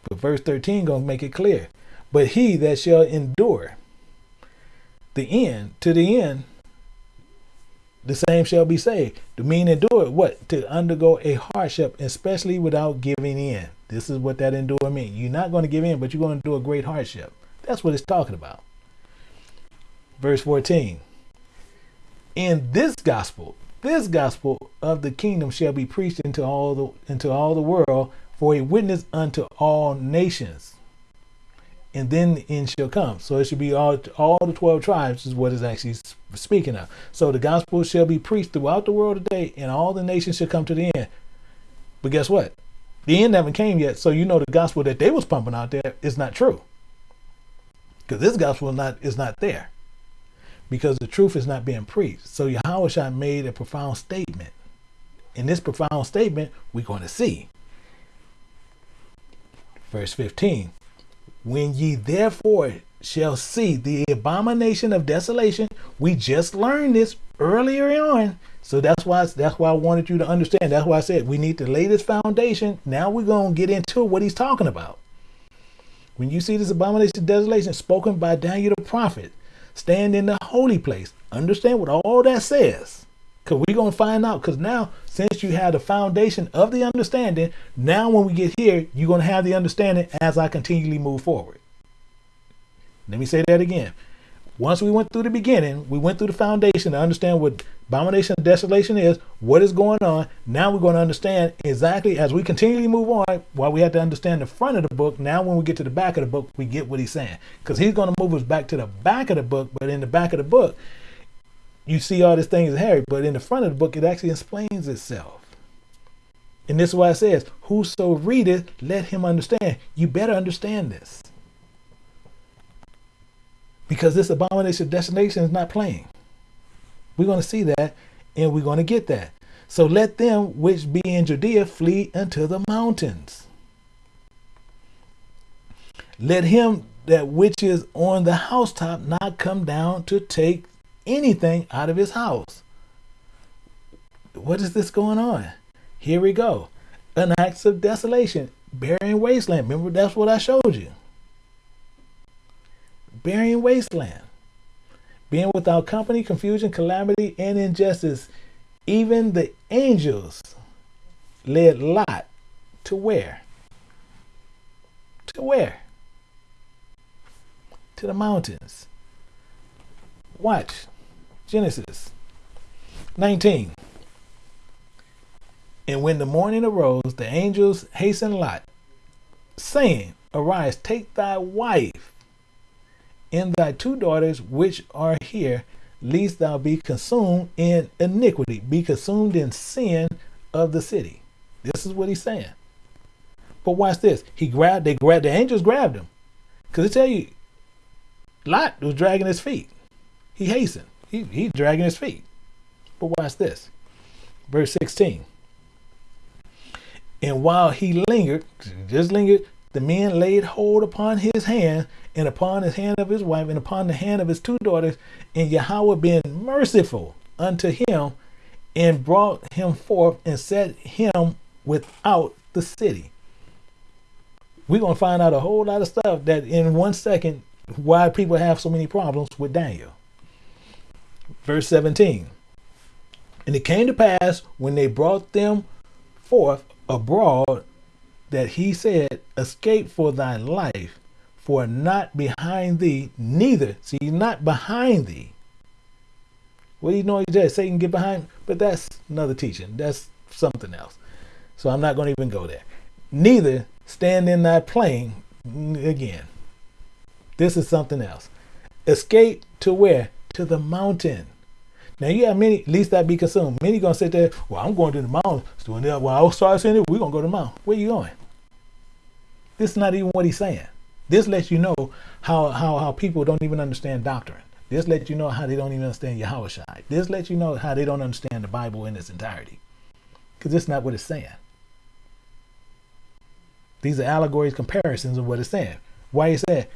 But verse 13 gonna make it clear. But he that shall endure the end to the end, the same shall be saved. To mean endure what? To undergo a hardship, especially without giving in. This is what that endure means. You're not going to give in, but you're going to do a great hardship. That's what it's talking about. Verse 14. In this gospel, this gospel of the kingdom shall be preached into all the into all the world for a witness unto all nations and then the end shall come. So it should be all all the twelve tribes is what is actually speaking of. So the gospel shall be preached throughout the world today, and all the nations shall come to the end. But guess what? The end haven't came yet, so you know the gospel that they was pumping out there is not true. Because this gospel is not is not there. Because the truth is not being preached. So Yahweh made a profound statement. In this profound statement, we're going to see. Verse 15 when ye therefore shall see the abomination of desolation, we just learned this earlier on. So that's why that's why I wanted you to understand. That's why I said we need to lay this foundation. Now we're gonna get into what he's talking about. When you see this abomination of desolation spoken by Daniel the prophet, stand in the holy place. Understand what all that says. Because we're going to find out. Because now, since you have the foundation of the understanding, now when we get here, you're going to have the understanding as I continually move forward. Let me say that again. Once we went through the beginning, we went through the foundation to understand what abomination and desolation is, what is going on. Now we're going to understand exactly as we continually move on, while we have to understand the front of the book. Now, when we get to the back of the book, we get what he's saying. Because he's going to move us back to the back of the book, but in the back of the book, you see all these things in Harry, but in the front of the book, it actually explains itself. And this is why it says, Whoso readeth, let him understand. You better understand this. Because this abomination of destination is not playing. We're going to see that and we're going to get that. So let them which be in Judea flee unto the mountains. Let him that which is on the housetop not come down to take anything out of his house. What is this going on? Here we go. An act of desolation, burying wasteland. Remember, that's what I showed you. Burying wasteland. Being without company, confusion, calamity, and injustice. Even the angels led Lot to where? To where? To the mountains. Watch. Genesis 19. And when the morning arose, the angels hastened Lot, saying, Arise, take thy wife and thy two daughters which are here, lest thou be consumed in iniquity, be consumed in sin of the city. This is what he's saying. But watch this. He grabbed, they grabbed, the angels grabbed him. Because they tell you, Lot was dragging his feet. He hastened. He, he's dragging his feet. But watch this. Verse 16. And while he lingered, just lingered, the men laid hold upon his hand and upon his hand of his wife and upon the hand of his two daughters, and Yahweh being merciful unto him and brought him forth and set him without the city. We're going to find out a whole lot of stuff that in one second why people have so many problems with Daniel. Verse 17. And it came to pass when they brought them forth abroad that he said, Escape for thy life, for not behind thee, neither. See, not behind thee. What do you know he said? Satan get behind, but that's another teaching. That's something else. So I'm not going to even go there. Neither stand in thy plane again. This is something else. Escape to where? To the mountain. Now you have many, at least that be consumed. Many gonna sit there, well, I'm going to the mountain. So when, when I start saying it, we're gonna go to the mountain. Where you going? This is not even what he's saying. This lets you know how, how, how people don't even understand doctrine. This lets you know how they don't even understand Yahweh. This lets you know how they don't understand the Bible in its entirety. Because it's not what it's saying. These are allegories, comparisons of what it's saying. Why he said,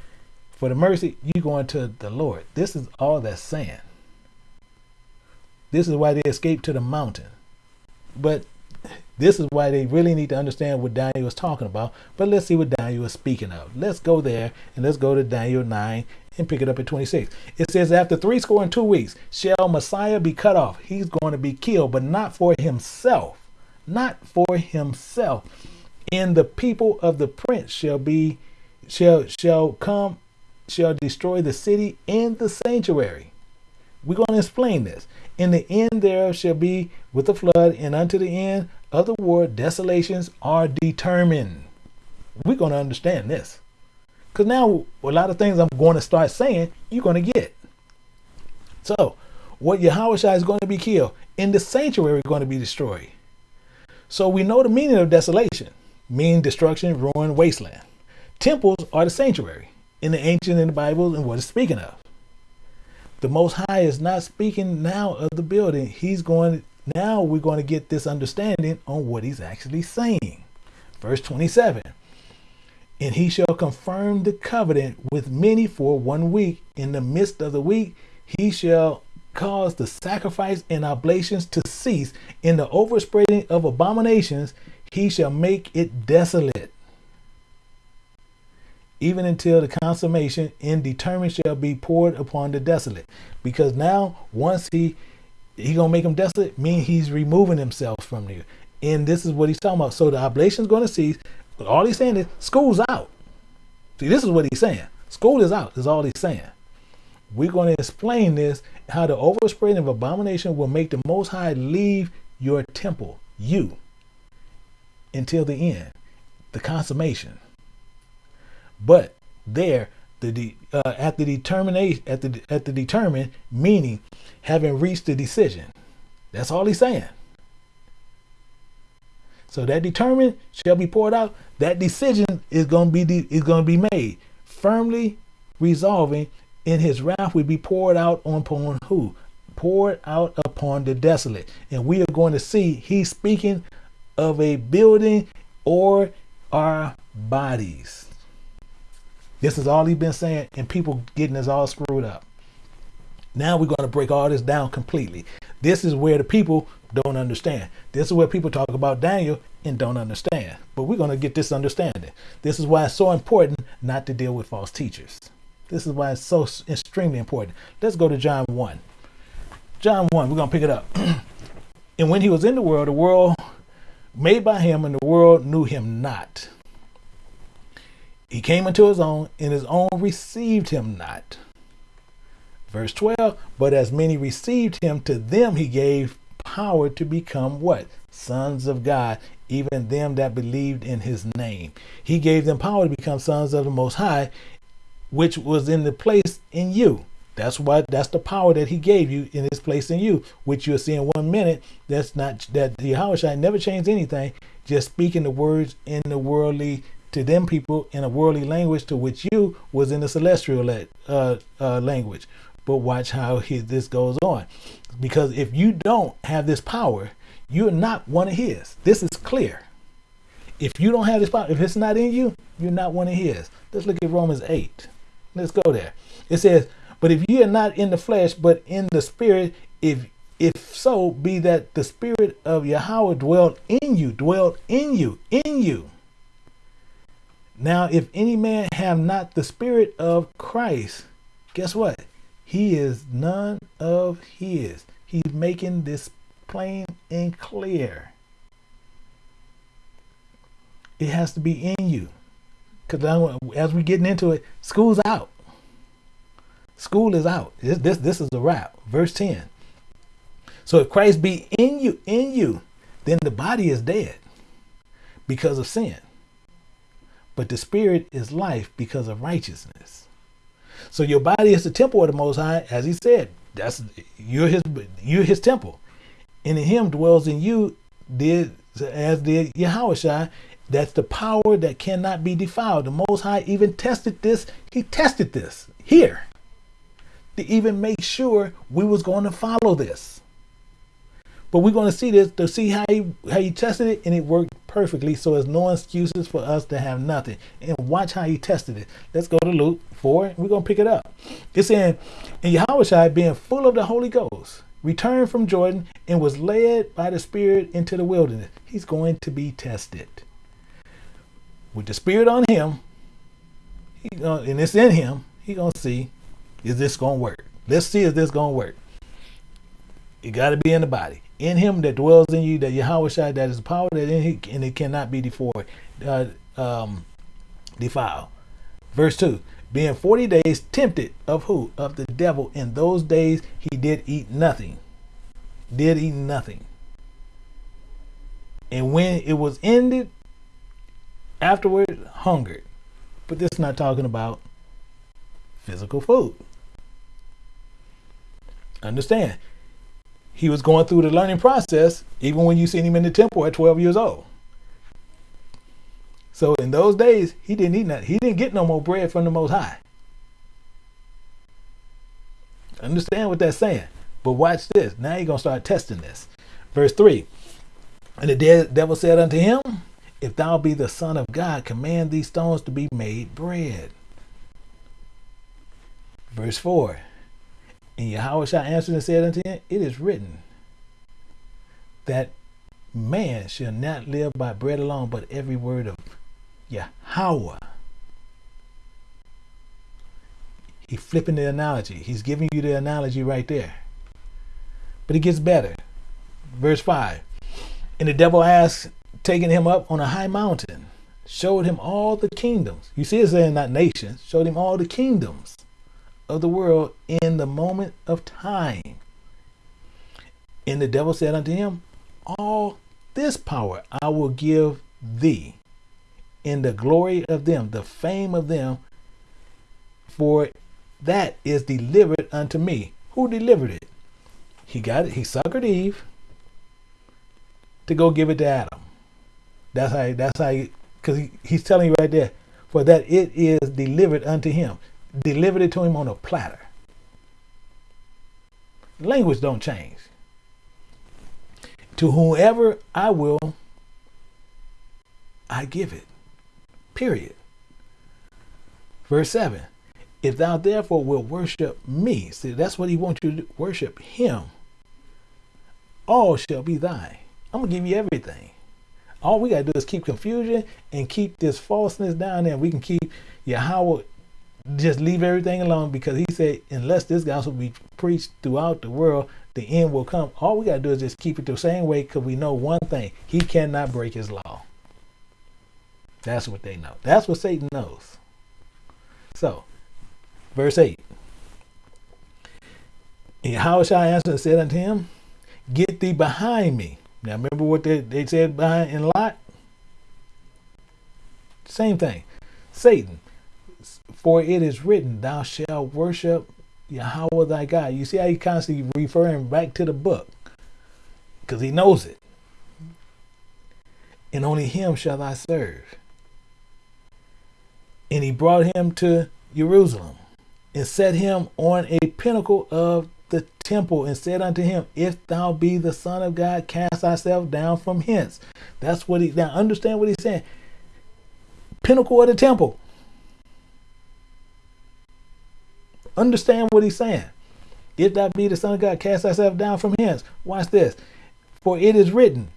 for the mercy, you going to the Lord. This is all that's saying. This is why they escaped to the mountain. But This is why they really need to understand what Daniel was talking about. But let's see what Daniel was speaking of. Let's go there and let's go to Daniel 9 and pick it up at 26. It says, After three score and two weeks shall Messiah be cut off. He's going to be killed, but not for himself. Not for himself. And the people of the prince shall be shall shall come shall destroy the city and the sanctuary. We're going to explain this. In the end thereof shall be with the flood, and unto the end of the war desolations are determined. We're going to understand this. Because now a lot of things I'm going to start saying, you're going to get. So, what Yahweh is going to be killed, in the sanctuary is going to be destroyed. So we know the meaning of desolation, meaning destruction, ruin, wasteland. Temples are the sanctuary in the ancient in the Bible and what it's speaking of. The Most High is not speaking now of the building. He's going now we're going to get this understanding on what he's actually saying. Verse 27. And he shall confirm the covenant with many for one week. In the midst of the week, he shall cause the sacrifice and oblations to cease. In the overspreading of abominations, he shall make it desolate even until the consummation and determined shall be poured upon the desolate. Because now, once he he gonna make him desolate, mean he's removing himself from you. And this is what he's talking about. So the oblation is gonna cease. But all he's saying is school's out. See, this is what he's saying. School is out, is all he's saying. We're going to explain this, how the overspreading of abomination will make the Most High leave your temple, you, until the end, the consummation. But there, the uh, at the determination at the at the determined meaning, having reached the decision. That's all he's saying. So that determined shall be poured out. That decision is going to be is going to be made firmly, resolving in his wrath will be poured out upon who? Poured out upon the desolate. And we are going to see he's speaking of a building or our bodies. This is all he's been saying, and people getting us all screwed up. Now we're going to break all this down completely. This is where the people don't understand. This is where people talk about Daniel and don't understand. But we're going to get this understanding. This is why it's so important not to deal with false teachers. This is why it's so extremely important. Let's go to John 1. John 1, we're going to pick it up. and when he was in the world, the world made by him, and the world knew him not. He came into his own, and his own received him not. Verse 12, but as many received him, to them he gave power to become what? Sons of God, even them that believed in his name. He gave them power to become sons of the Most High, which was in the place in you. That's what that's the power that he gave you in his place in you, which you'll see in one minute. That's not that the Yahweh never changed anything, just speaking the words in the worldly to them people in a worldly language to which you was in the celestial uh, uh, language. But watch how he, this goes on. Because if you don't have this power, you're not one of his. This is clear. If you don't have this power, if it's not in you, you're not one of his. Let's look at Romans 8. Let's go there. It says, But if you are not in the flesh, but in the spirit, if if so, be that the spirit of Yahweh dwelt in you, dwelt in you, in you. Now, if any man have not the spirit of Christ, guess what? He is none of his. He's making this plain and clear. It has to be in you. Because as we're getting into it, school's out. School is out. This, this, this is a wrap. Verse 10. So if Christ be in you, in you, then the body is dead because of sin but the spirit is life because of righteousness. So your body is the temple of the Most High, as He said. That's you're His you're His temple, and in Him dwells in you did as did Yahweh That's the power that cannot be defiled. The Most High even tested this. He tested this here to even make sure we was going to follow this. But we're going to see this to see how he how he tested it, and it worked perfectly. So there's no excuses for us to have nothing. And watch how he tested it. Let's go to Luke 4. We're going to pick it up. It's saying, and Yahweh being full of the Holy Ghost, returned from Jordan and was led by the Spirit into the wilderness. He's going to be tested. With the Spirit on him, he gonna, and it's in him, he going to see, is this going to work? Let's see if this going to work. It got to be in the body. In him that dwells in you, that Yahawashi, that is the power that in and it cannot be defiled. Uh, um, defiled. Verse 2 being 40 days tempted of who? Of the devil. In those days he did eat nothing. Did eat nothing. And when it was ended, afterward hungered. But this is not talking about physical food. Understand, he was going through the learning process even when you seen him in the temple at 12 years old. So in those days, he didn't eat nothing. He didn't get no more bread from the Most High. Understand what that's saying. But watch this. Now you're going to start testing this. Verse 3 And the devil said unto him, If thou be the Son of God, command these stones to be made bread. Verse 4 And Yahawashi answer and said unto him, It is written that man shall not live by bread alone, but every word of Yahweh. He's flipping the analogy. He's giving you the analogy right there. But it gets better. Verse 5 And the devil asked, taking him up on a high mountain, showed him all the kingdoms. You see, it's saying not nations, showed him all the kingdoms of the world in the moment of time. And the devil said unto him, All this power I will give thee in the glory of them, the fame of them, for that is delivered unto me. Who delivered it? He got it. He suckered Eve to go give it to Adam. That's how. That's how. Because he, he's telling you right there, for that it is delivered unto him. Delivered it to him on a platter. Language don't change. To whoever I will, I give it. Period. Verse 7 If thou therefore will worship me, see, that's what he wants you to worship him, all shall be thine. I'm going to give you everything. All we got to do is keep confusion and keep this falseness down there. We can keep Yahweh, just leave everything alone because he said, unless this gospel be preached throughout the world, the end will come. All we got to do is just keep it the same way because we know one thing he cannot break his law. That's what they know. That's what Satan knows. So, verse 8. And how shall I answer and said unto him, Get thee behind me. Now remember what they, they said behind in Lot? Same thing. Satan, for it is written, Thou shalt worship Yahweh thy God. You see how he constantly referring back to the book. Because he knows it. And only him shall I serve. And he brought him to Jerusalem and set him on a pinnacle of the temple and said unto him, If thou be the Son of God, cast thyself down from hence. That's what he now understand what he's saying. Pinnacle of the temple. Understand what he's saying. If thou be the Son of God, cast thyself down from hence. Watch this. For it is written,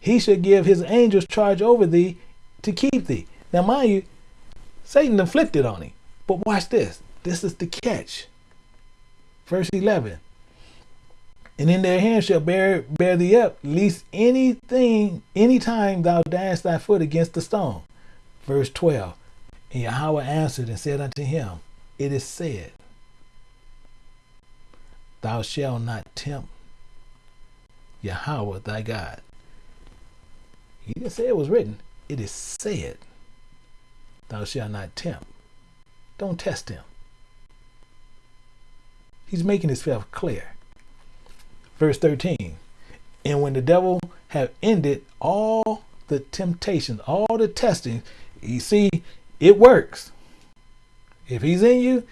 He should give his angels charge over thee to keep thee. Now, mind you, Satan inflicted on him. But watch this. This is the catch. Verse 11. And in their hands shall bear, bear thee up, lest anything, any time thou dash thy foot against the stone. Verse 12. And Yahweh answered and said unto him, It is said, Thou shalt not tempt Yahweh thy God. He didn't say it was written. It is said. Thou shalt not tempt. Don't test him. He's making himself clear. Verse 13. And when the devil have ended all the temptations, all the testing, you see, it works. If he's in you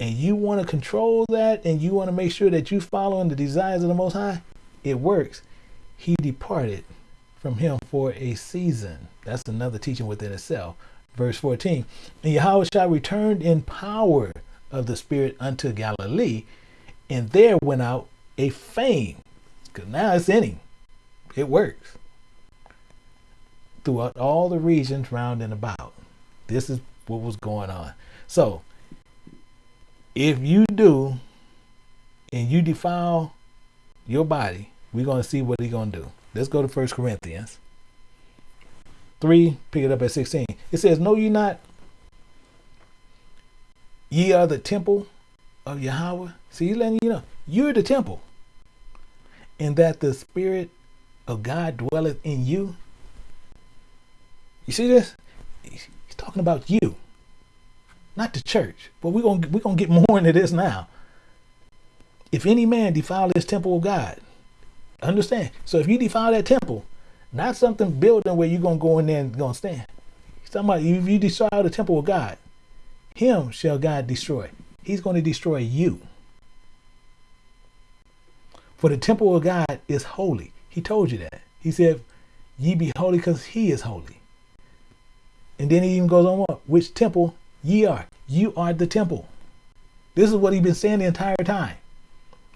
and you want to control that and you want to make sure that you following the desires of the Most High, it works. He departed from him for a season. That's another teaching within itself. Verse 14 And Yahawashi return in power of the Spirit unto Galilee, and there went out a fame, because now it's in him. It works throughout all the regions round and about. This is what was going on. So, if you do and you defile your body, we're going to see what he's going to do. Let's go to First Corinthians 3, pick it up at 16. It says, Know ye not, ye are the temple of Yahweh. See, he's letting you know, you're the temple. And that the Spirit of God dwelleth in you. You see this? He's talking about you, not the church. But we're gonna we're gonna get more into this now. If any man defile this temple of God, understand. So if you defile that temple, not something building where you're gonna go in there and gonna stand. About if you defile the temple of God, him shall God destroy. He's going to destroy you. For the temple of God is holy. He told you that. He said, Ye be holy because he is holy. And then he even goes on what? Which temple ye are. You are the temple. This is what he's been saying the entire time.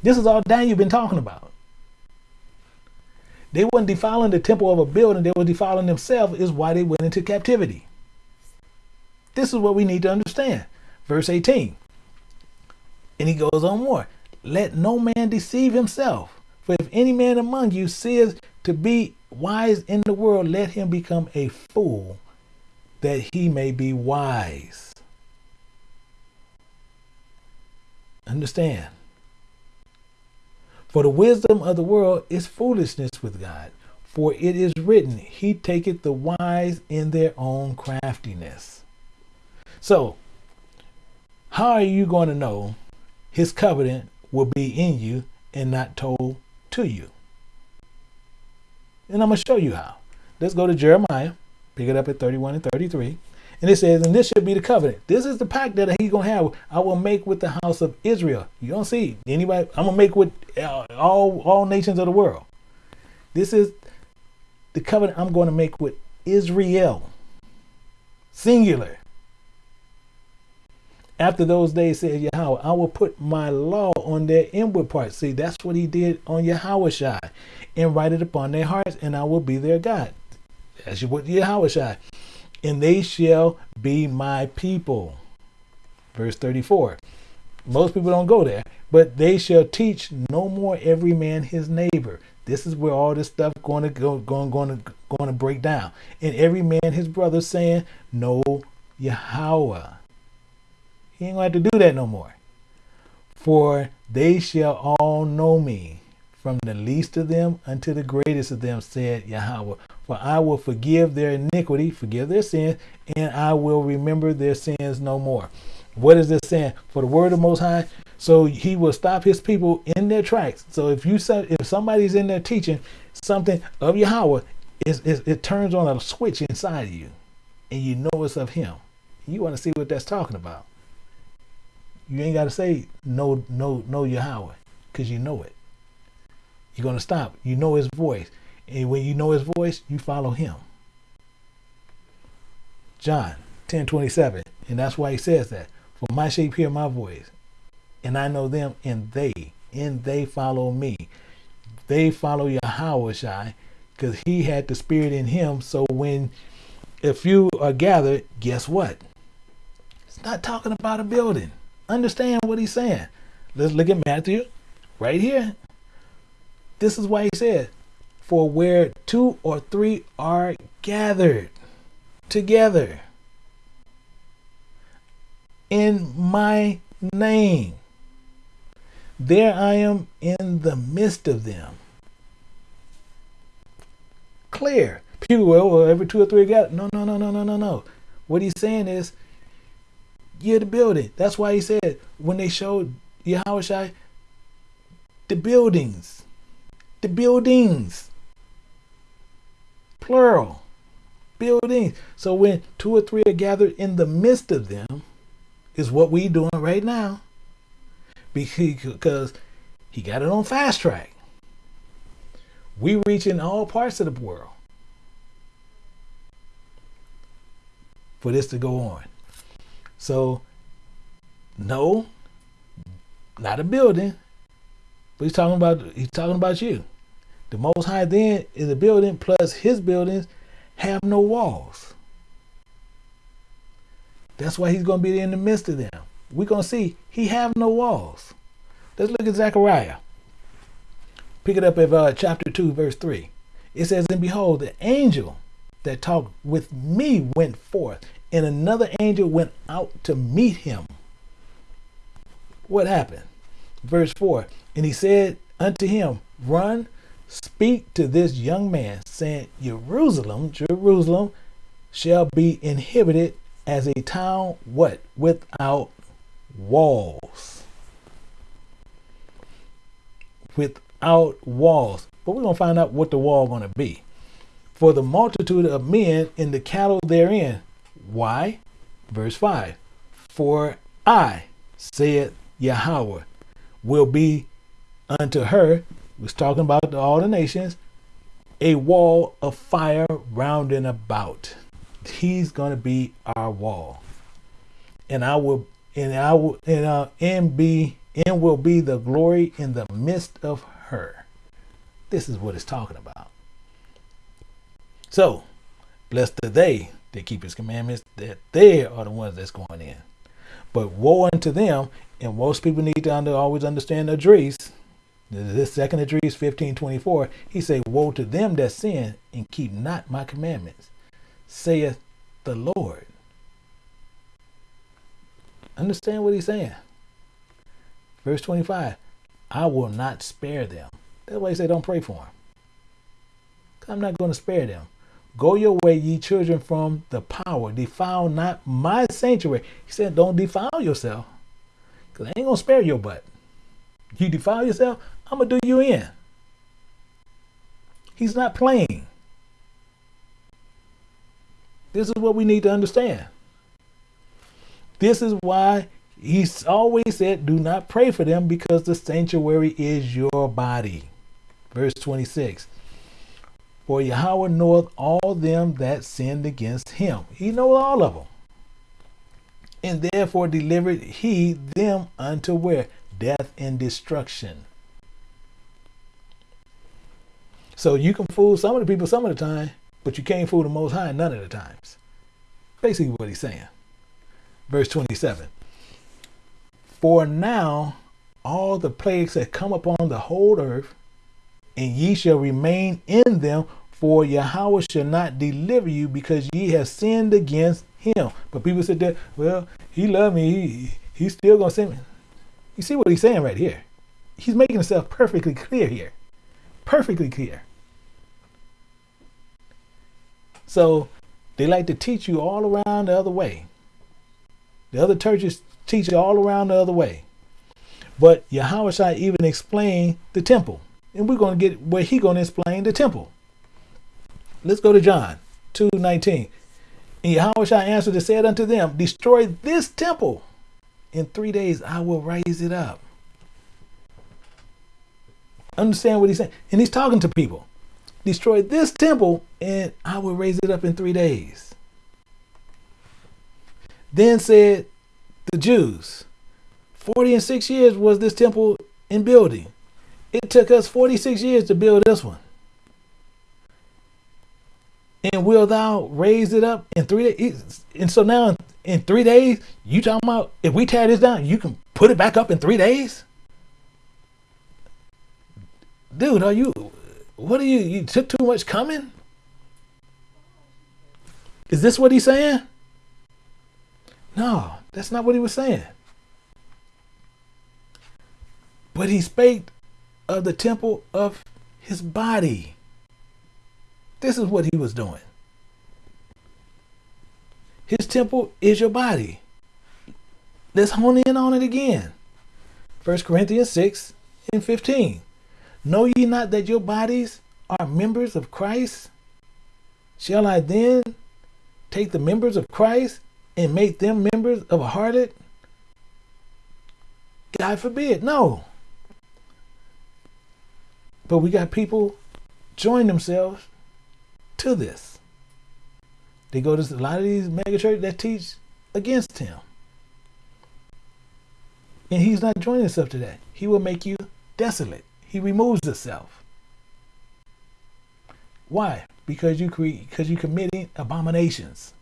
This is all Daniel been talking about. They weren't defiling the temple of a building, they were defiling themselves, is why they went into captivity. This is what we need to understand. Verse 18. And he goes on more. Let no man deceive himself. For if any man among you says to be wise in the world, let him become a fool that he may be wise. Understand. For the wisdom of the world is foolishness with God. For it is written, He taketh the wise in their own craftiness. So, how are you going to know His covenant will be in you and not told to you? And I'm going to show you how. Let's go to Jeremiah, pick it up at 31 and 33. And it says, and this should be the covenant. This is the pact that he's gonna have. I will make with the house of Israel. You don't see anybody. I'm gonna make with uh, all all nations of the world. This is the covenant I'm going to make with Israel. Singular. After those days, said Yahweh, I will put my law on their inward parts. See, that's what he did on Yahweh and write it upon their hearts, and I will be their God. That's what Yahweh and they shall be my people. Verse 34. Most people don't go there, but they shall teach no more every man his neighbor. This is where all this stuff going to go, going, going to, going to break down. And every man his brother saying, "No, Yahweh." He ain't going to have to do that no more. For they shall all know me, from the least of them unto the greatest of them, said Yahweh. For I will forgive their iniquity, forgive their sins, and I will remember their sins no more. What is this saying? For the word of Most High, so he will stop his people in their tracks. So if you if somebody's in there teaching something of Yahweh, it, it, it turns on a switch inside of you, and you know it's of Him. You want to see what that's talking about. You ain't got to say no, no, no Yahweh, because you know it. You're going to stop. You know his voice. And when you know his voice, you follow him. John 10 27. And that's why he says that. For my sheep hear my voice, and I know them, and they, and they follow me. They follow Yahweh because he had the spirit in him. So when if you are gathered, guess what? It's not talking about a building. Understand what he's saying. Let's look at Matthew right here. This is why he said, For where two or three are gathered together in my name, there I am in the midst of them. Clear. People, well, every two or three got no, no, no, no, no, no, no. What he's saying is, you're the building. That's why he said when they showed Yahweh the buildings the buildings. Plural. Buildings. So when two or three are gathered in the midst of them, is what we doing right now. Because he got it on fast track. We reach in all parts of the world for this to go on. So, no, not a building, But he's talking about he's talking about you. The Most High then is a building plus his buildings have no walls. That's why he's going to be in the midst of them. We're going to see he have no walls. Let's look at Zechariah. Pick it up at uh, chapter 2, verse 3. It says, And behold, the angel that talked with me went forth, and another angel went out to meet him. What happened? Verse 4 And he said unto him, Run, speak to this young man, saying, Jerusalem, Jerusalem shall be inhabited as a town, what? Without walls. Without walls. But we're going to find out what the wall going to be. For the multitude of men in the cattle therein. Why? Verse 5. For I, saith Yahweh, will be unto her, was talking about all the nations, a wall of fire round and about. He's going to be our wall. And I will and I will and uh, and be and will be the glory in the midst of her. This is what it's talking about. So, blessed are they that keep his commandments, that they are the ones that's going in. But woe unto them, and most people need to under, always understand the Esdras. This second Esdras 1524, he say, Woe to them that sin and keep not my commandments, saith the Lord. Understand what he's saying. Verse 25, I will not spare them. That's why he don't pray for them. I'm not going to spare them. Go your way, ye children, from the power. Defile not my sanctuary. He said, don't defile yourself. Because I ain't going to spare your butt. You defile yourself, I'm going to do you in. He's not playing. This is what we need to understand. This is why he's always said, do not pray for them because the sanctuary is your body. Verse 26. For Yahweh knoweth all them that sinned against him. He knoweth all of them. And therefore delivered he them unto where? Death and destruction. So you can fool some of the people some of the time, but you can't fool the Most High none of the times. Basically what he's saying. Verse 27. For now all the plagues that come upon the whole earth, and ye shall remain in them, for Yahawashi not deliver you because ye have sinned against him. But people said that, well, he loved me. He, he's still to send me. You see what he's saying right here? He's making himself perfectly clear here. Perfectly clear. So they like to teach you all around the other way. The other churches teach you all around the other way. But Yahweh shall even explain the temple. And we're going to get where he going to explain the temple. Let's go to John 2 19. And Yahawashi answer and said unto them, Destroy this temple. In three days I will raise it up. Understand what he's saying? And he's talking to people. Destroy this temple, and I will raise it up in three days. Then said the Jews, 40 and six years was this temple in building. It took us 46 years to build this one. And will thou raise it up in three days? And so now in three days, you talking about if we tear this down, you can put it back up in three days? Dude, are you what are you you took too much coming? Is this what he's saying? No, that's not what he was saying. But he spake of the temple of his body. This is what he was doing. His temple is your body. Let's hone in on it again. 1 Corinthians 6 and 15. Know ye not that your bodies are members of Christ? Shall I then take the members of Christ and make them members of a harlot? God forbid. No. But we got people join themselves to this. They go to a lot of these megachurches that teach against him. And he's not joining himself to that. He will make you desolate. He removes himself. Why? Because you create because you committing abominations.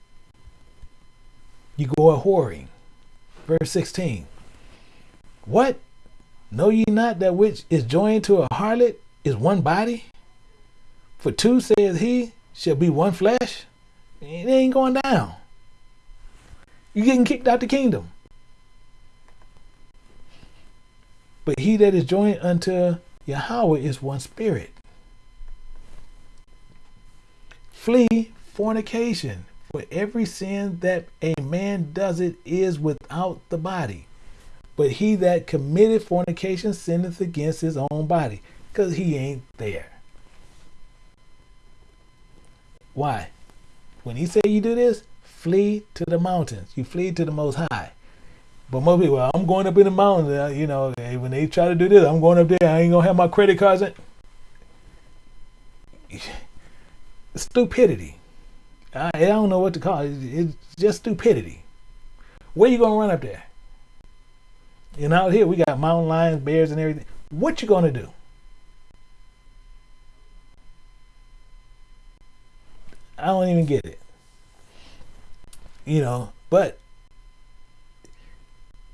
You go a whoring. Verse 16. What? Know ye not that which is joined to a harlot is one body? For two, says he, shall be one flesh. It ain't going down. You're getting kicked out the kingdom. But he that is joined unto Yahweh is one spirit. Flee fornication, for every sin that a man does it is without the body. But he that committed fornication sinneth against his own body, because he ain't there. Why? When he say you do this, flee to the mountains. You flee to the Most High. But most people, well, I'm going up in the mountains. Uh, you know, when they try to do this, I'm going up there. I ain't gonna have my credit cards. In. Stupidity. I, I don't know what to call it. It's just stupidity. Where you gonna run up there? And out here we got mountain lions, bears, and everything. What you gonna do? I don't even get it. You know, but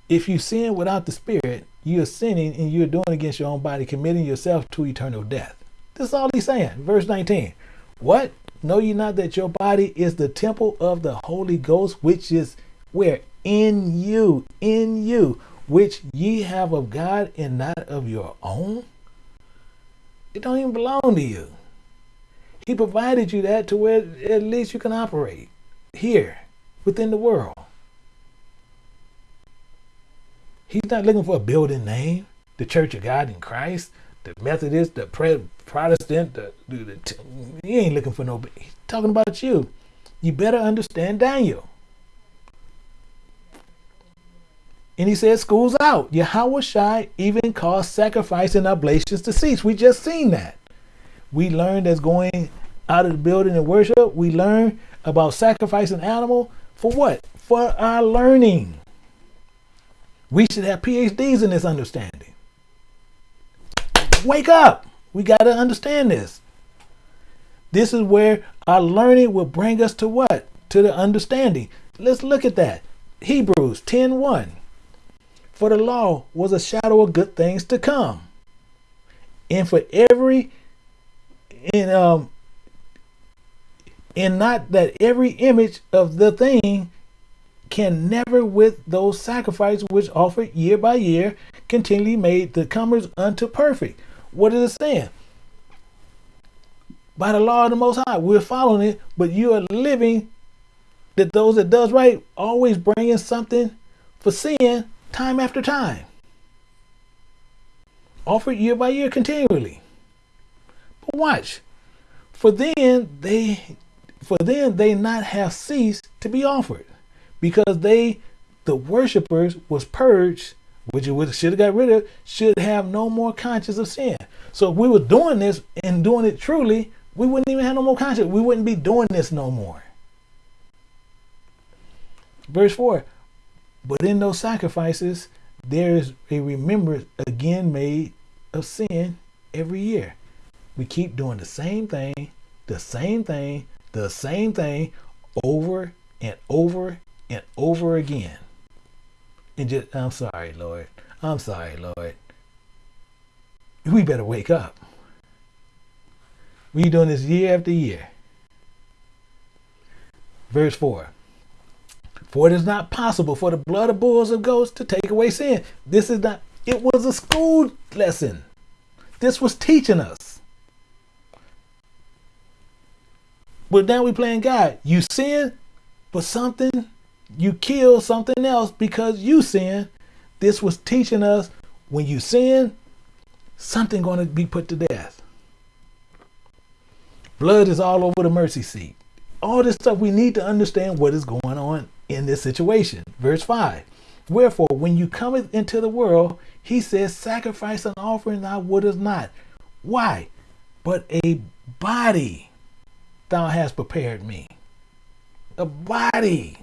if you sin without the Spirit, you are sinning and you're doing against your own body, committing yourself to eternal death. That's all he's saying. Verse 19. What? Know ye not that your body is the temple of the Holy Ghost, which is where? In you, in you, which ye have of God and not of your own? It don't even belong to you. He provided you that to where at least you can operate here within the world. He's not looking for a building name, the Church of God in Christ, the Methodist, the Protestant. The, the, the he ain't looking for no. He's talking about you. You better understand Daniel. And he said, "School's out." Yahawashi even caused sacrifice and oblations to cease. We just seen that. We learned as going out of the building and worship. We learn about sacrificing animal for what? For our learning. We should have PhDs in this understanding. Wake up. We got to understand this. This is where our learning will bring us to what? To the understanding. Let's look at that. Hebrews 10:1. For the law was a shadow of good things to come. And for every in um and not that every image of the thing can never with those sacrifices which offered year by year continually made the comers unto perfect. What is it saying? By the law of the Most High, we're following it, but you are living that those that does right always bringing something for sin time after time. Offered year by year continually. But watch, for then they for then they not have ceased to be offered because they, the worshippers, was purged, which it should have got rid of, should have no more conscience of sin. So if we were doing this and doing it truly, we wouldn't even have no more conscience. We wouldn't be doing this no more. Verse 4 But in those sacrifices, there is a remembrance again made of sin every year. We keep doing the same thing, the same thing, the same thing over and over and over again. And just, I'm sorry, Lord. I'm sorry, Lord. We better wake up. We doing this year after year. Verse 4. For it is not possible for the blood of bulls and goats to take away sin. This is not, it was a school lesson. This was teaching us. But now we playing God. You sin, but something you kill something else because you sin. This was teaching us when you sin, something going to be put to death. Blood is all over the mercy seat. All this stuff, we need to understand what is going on in this situation. Verse 5 Wherefore, when you come into the world, he says, Sacrifice and offering thou wouldest not. Why? But a body thou hast prepared me. A body.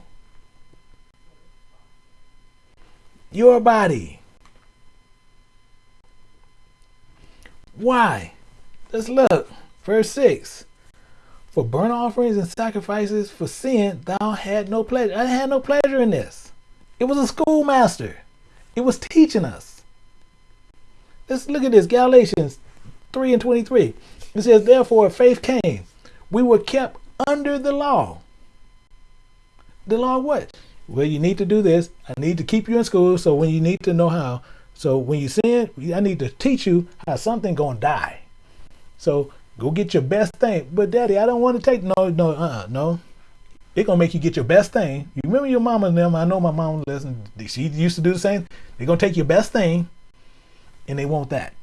your body. Why? Let's look. Verse 6. For burnt offerings and sacrifices for sin, thou had no pleasure. I had no pleasure in this. It was a schoolmaster. It was teaching us. Let's look at this. Galatians 3 and 23. It says, Therefore, faith came. We were kept under the law. The law what? Well, you need to do this. I need to keep you in school. So when you need to know how. So when you sin, I need to teach you how something gonna die. So go get your best thing. But daddy, I don't want to take no, no, uh, no. It's gonna make you get your best thing. You remember your mama and them? I know my mom listened. She used to do the same. They're gonna take your best thing, and they want that.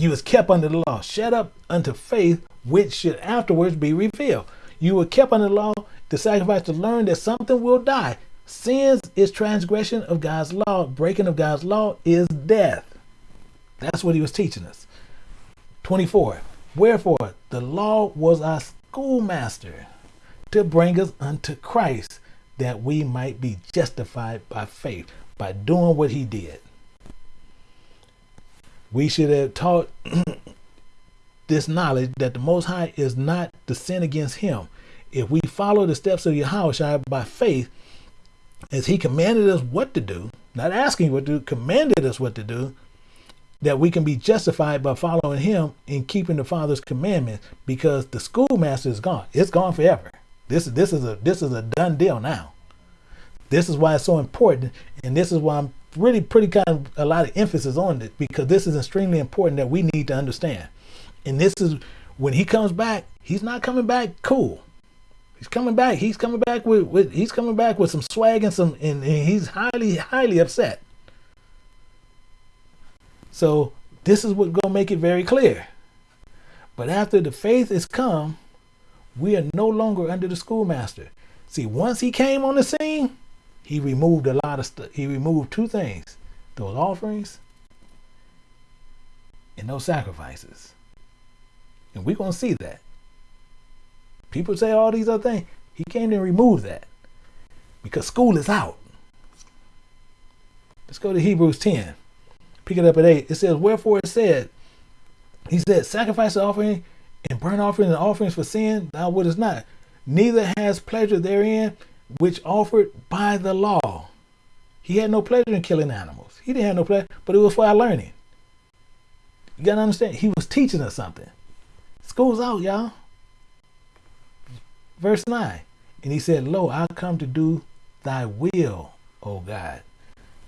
You was kept under the law, shut up unto faith, which should afterwards be revealed. You were kept under the law to sacrifice to learn that something will die. Sins is transgression of God's law. Breaking of God's law is death. That's what he was teaching us. 24. Wherefore, the law was our schoolmaster to bring us unto Christ, that we might be justified by faith, by doing what he did. We should have taught this knowledge that the Most High is not to sin against him. If we follow the steps of Yahweh by faith, as he commanded us what to do, not asking what to do, commanded us what to do, that we can be justified by following him and keeping the father's commandments because the schoolmaster is gone. It's gone forever. This is this is a this is a done deal now. This is why it's so important and this is why i'm really pretty kind of a lot of emphasis on it because this is extremely important that we need to understand and this is when he comes back he's not coming back cool he's coming back he's coming back with, with he's coming back with some swag and some and, and he's highly highly upset so this is what's going to make it very clear. But after the faith is come, we are no longer under the schoolmaster. See, once he came on the scene, he removed a lot of stuff. He removed two things those offerings and those sacrifices. And we're going to see that. People say all these other things. He came and removed that because school is out. Let's go to Hebrews 10 pick it up at 8. It says, Wherefore it said, He said, Sacrifice offering and burnt offering and offerings for sin, thou wouldest not. Neither has pleasure therein which offered by the law. He had no pleasure in killing animals. He didn't have no pleasure, but it was for our learning. You gotta understand, he was teaching us something. School's out, y'all. Verse 9. And he said, Lo, I come to do thy will, O God.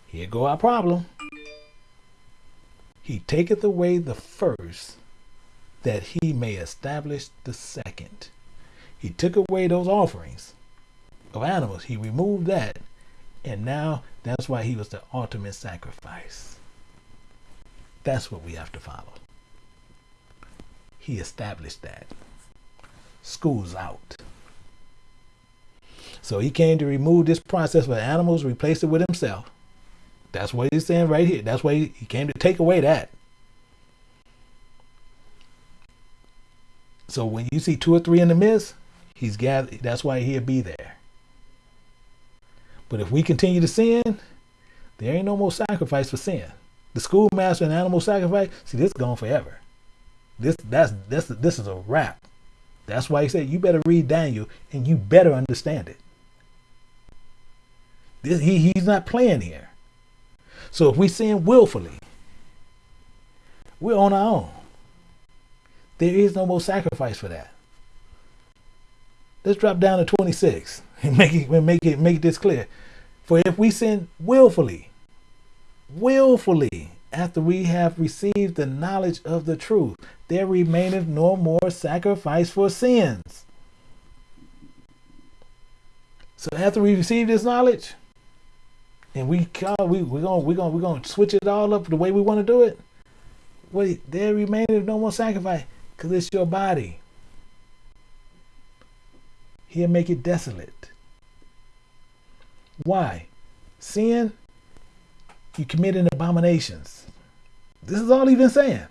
Here go our problem. He taketh away the first, that he may establish the second. He took away those offerings of animals. He removed that. And now that's why he was the ultimate sacrifice. That's what we have to follow. He established that. School's out. So he came to remove this process for animals, replace it with himself. That's what he's saying right here. That's why he came to take away that. So when you see two or three in the midst, he's gathered. That's why he'll be there. But if we continue to sin, there ain't no more sacrifice for sin. The schoolmaster and animal sacrifice, see, this is gone forever. This that's this this is a wrap. That's why he said you better read Daniel and you better understand it. This, he, he's not playing here. So if we sin willfully, we're on our own. There is no more sacrifice for that. Let's drop down to 26 make it make it make this clear. For if we sin willfully, willfully, after we have received the knowledge of the truth, there remaineth no more sacrifice for sins. So after we receive this knowledge, and we we we're gonna we're gonna we're gonna switch it all up the way we want to do it. Wait, there remaineth no more sacrifice, cause it's your body. He'll make it desolate. Why? Sin, you committing abominations. This is all he's been saying.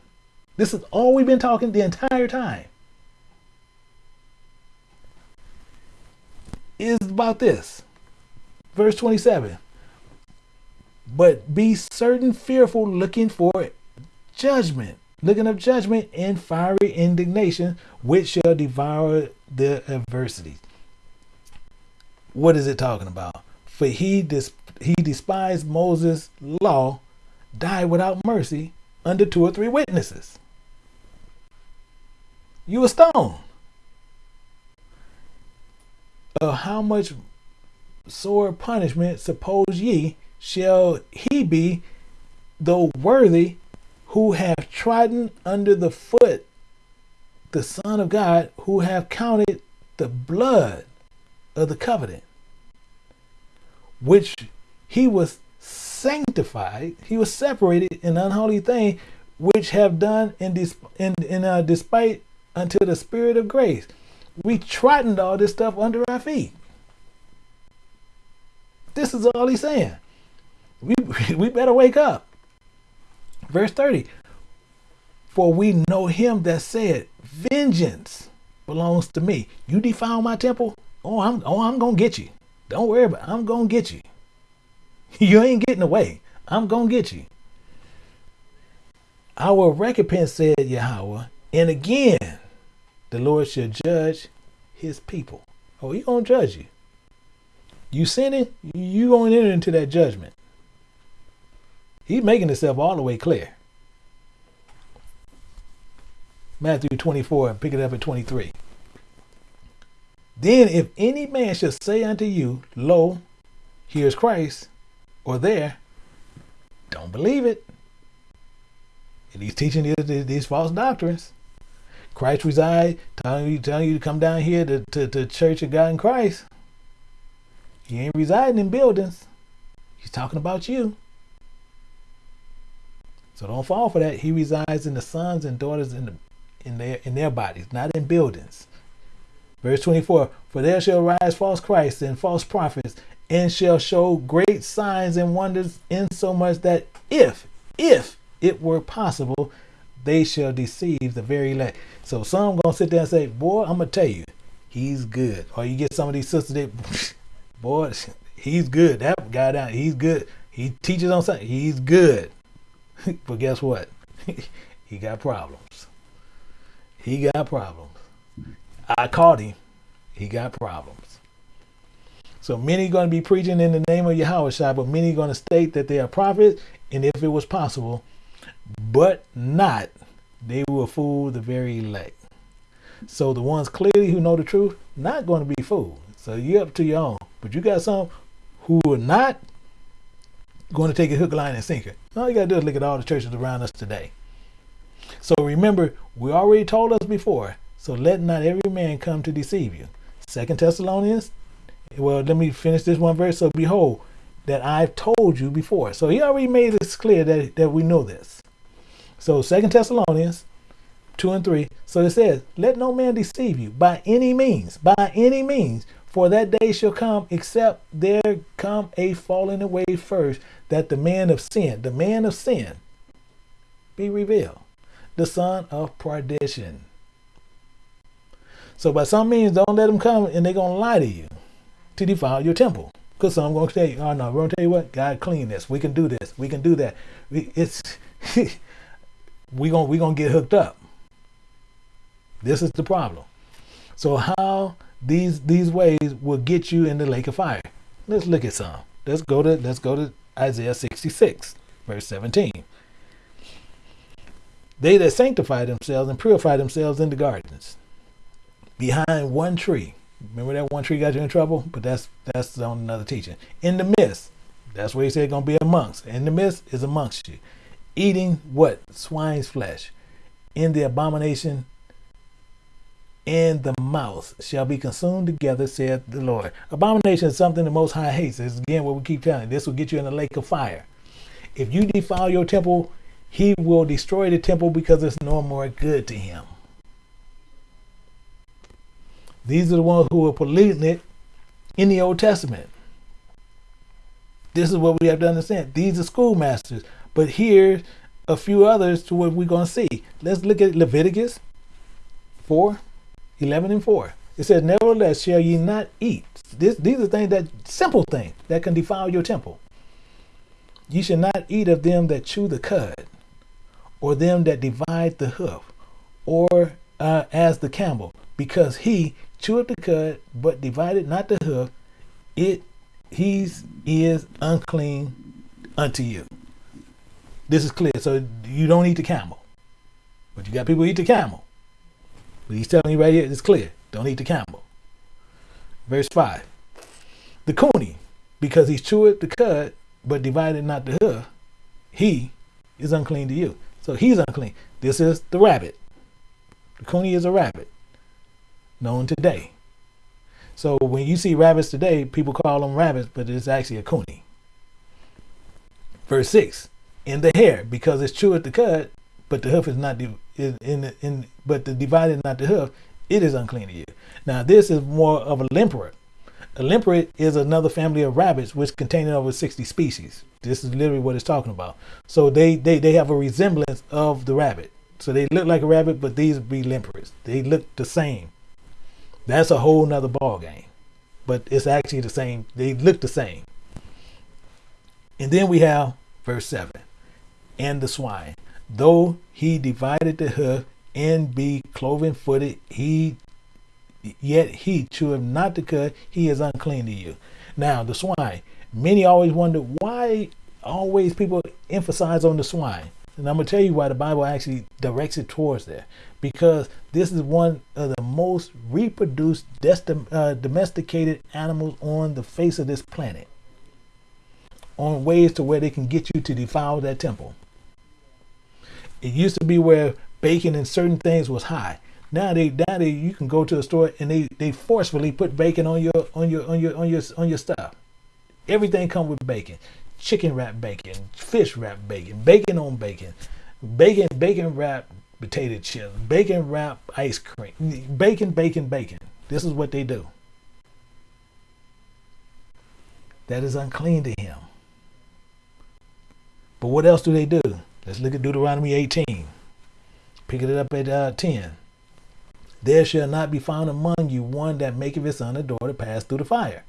This is all we've been talking the entire time. Is about this. Verse 27 but be certain fearful looking for judgment. Looking of judgment and fiery indignation, which shall devour the adversity. What is it talking about? For he dis- he despised Moses' law, died without mercy under two or three witnesses. You a stone. Of uh, how much sore punishment suppose ye shall he be, though worthy, who have trodden under the foot the Son of God, who have counted the blood of the covenant, which he was sanctified, he was separated in unholy thing, which have done in, dis- in, in uh, despite unto the spirit of grace. We trodden all this stuff under our feet. This is all he's saying. We, we better wake up. Verse 30 For we know him that said, Vengeance belongs to me. You defile my temple? Oh, I'm oh I'm gonna get you. Don't worry about it. I'm gonna get you. You ain't getting away. I'm gonna get you. Our recompense, said Yahweh, and again the Lord shall judge his people. Oh, he gonna judge you. You sinning, you gonna enter into that judgment. He's making himself all the way clear. Matthew 24, pick it up at 23. Then if any man shall say unto you, Lo, here's Christ, or there, don't believe it. And he's teaching you these false doctrines. Christ reside, telling you, telling you to come down here to, to, to Church of God in Christ. He ain't residing in buildings. He's talking about you. So don't fall for that. He resides in the sons and daughters in the in their in their bodies, not in buildings. Verse 24, for there shall rise false Christs and false prophets, and shall show great signs and wonders, insomuch that if, if it were possible, they shall deceive the very elect. So some gonna sit there and say, Boy, I'm gonna tell you, he's good. Or you get some of these sisters that boy, he's good. That guy down, he's good. He teaches on something, he's good. but guess what? he got problems. He got problems. I caught him. He got problems. So many going to be preaching in the name of Yahweh but many going to state that they are prophets, and if it was possible, but not, they will fool the very elect. So the ones clearly who know the truth, not going to be fooled. So you're up to your own. But you got some who are not going to take a hook, line, and sinker. All you got to do is look at all the churches around us today. So remember, we already told us before, so let not every man come to deceive you. Second Thessalonians, well, let me finish this one verse. So behold, that I've told you before. So he already made this clear that, that we know this. So Second Thessalonians 2 and 3. So it says, Let no man deceive you by any means, by any means, for that day shall come, except there come a falling away first, that the man of sin, the man of sin, be revealed, the son of perdition. So by some means, don't let them come and they're going to lie to you to defile your temple. Because some going to tell you, oh no, we're going to tell you what, God clean this. We can do this. We can do that. We, it's we going we gonna get hooked up. This is the problem. So how these these ways will get you in the lake of fire. Let's look at some. Let's go to let's go to Isaiah 66, verse 17. They that sanctify themselves and purify themselves in the gardens, behind one tree. Remember that one tree got you in trouble? But that's that's on another teaching. In the midst, that's where he said gonna be amongst. In the midst is amongst you. Eating what? Swine's flesh. In the abomination and the mouth shall be consumed together, saith the Lord. Abomination is something the Most High hates. It's again what we keep telling you. This will get you in the lake of fire. If you defile your temple, he will destroy the temple because it's no more good to him. These are the ones who are polluting it in the Old Testament. This is what we have to understand. These are schoolmasters. But here's a few others to what we're going to see. Let's look at Leviticus 4 11 and 4. It says, Nevertheless, shall ye not eat. This, these are things that simple things that can defile your temple. Ye shall not eat of them that chew the cud, or them that divide the hoof, or uh, as the camel, because he cheweth the cud, but divided not the hoof, it he's is unclean unto you. This is clear. So you don't eat the camel. But you got people eat the camel. But he's telling you right here, it's clear. Don't eat the camel. Verse 5. The coney, because he cheweth the cud, but divided not the hoof, he is unclean to you. So he's unclean. This is the rabbit. The coney is a rabbit, known today. So when you see rabbits today, people call them rabbits, but it's actually a coney. Verse 6. In the hare, because it's cheweth the cud, but the hoof is not in, in, in but the divided not the hoof, it is unclean to you. Now this is more of a lemperate. A lemperate is another family of rabbits which contain over 60 species. This is literally what it's talking about. So they, they, they have a resemblance of the rabbit. So they look like a rabbit, but these be lemperets. They look the same. That's a whole nother ball game. But it's actually the same. They look the same. And then we have verse 7. And the swine. Though he divided the hoof and be cloven footed, he yet he cheweth not the cud, he is unclean to you. Now the swine. Many always wonder why always people emphasize on the swine. And I'm gonna tell you why the Bible actually directs it towards there. Because this is one of the most reproduced uh, domesticated animals on the face of this planet. On ways to where they can get you to defile that temple. It used to be where bacon and certain things was high. Now they now they you can go to a store and they they forcefully put bacon on your on your on your on your on your stuff. Everything come with bacon. Chicken wrap bacon, fish wrap bacon, bacon on bacon, bacon bacon wrap potato chips, bacon wrap ice cream, bacon bacon bacon. This is what they do. That is unclean to him. But what else do they do? Let's look at Deuteronomy 18. Pick it up at uh, 10. There shall not be found among you one that maketh his son or daughter pass through the fire,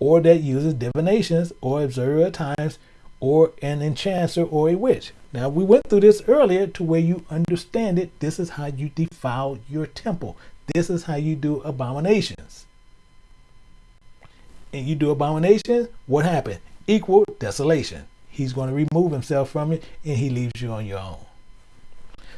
or that uses divinations, or observer of times, or an enchanter, or a witch. Now, we went through this earlier to where you understand it. This is how you defile your temple. This is how you do abominations. And you do abominations, what happened? Equal desolation. He's going to remove himself from it and he leaves you on your own.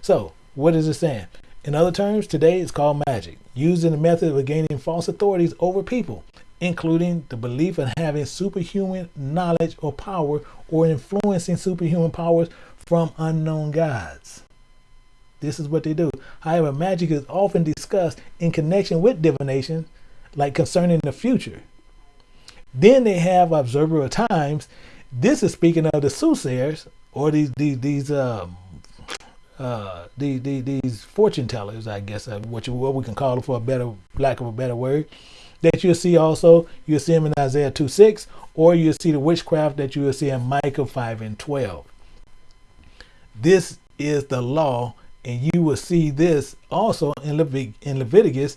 So, what is it saying? In other terms, today it's called magic, used in the method of gaining false authorities over people, including the belief in having superhuman knowledge or power or influencing superhuman powers from unknown gods. This is what they do. However, magic is often discussed in connection with divination, like concerning the future. Then they have observer of times. This is speaking of the soothsayers or these these these um, uh, the, the, these fortune tellers, I guess, uh, what, you, what we can call them for a better, lack of a better word, that you'll see also, you'll see them in Isaiah 2 6, or you'll see the witchcraft that you will see in Micah 5 and 12. This is the law, and you will see this also in, Levit- in Leviticus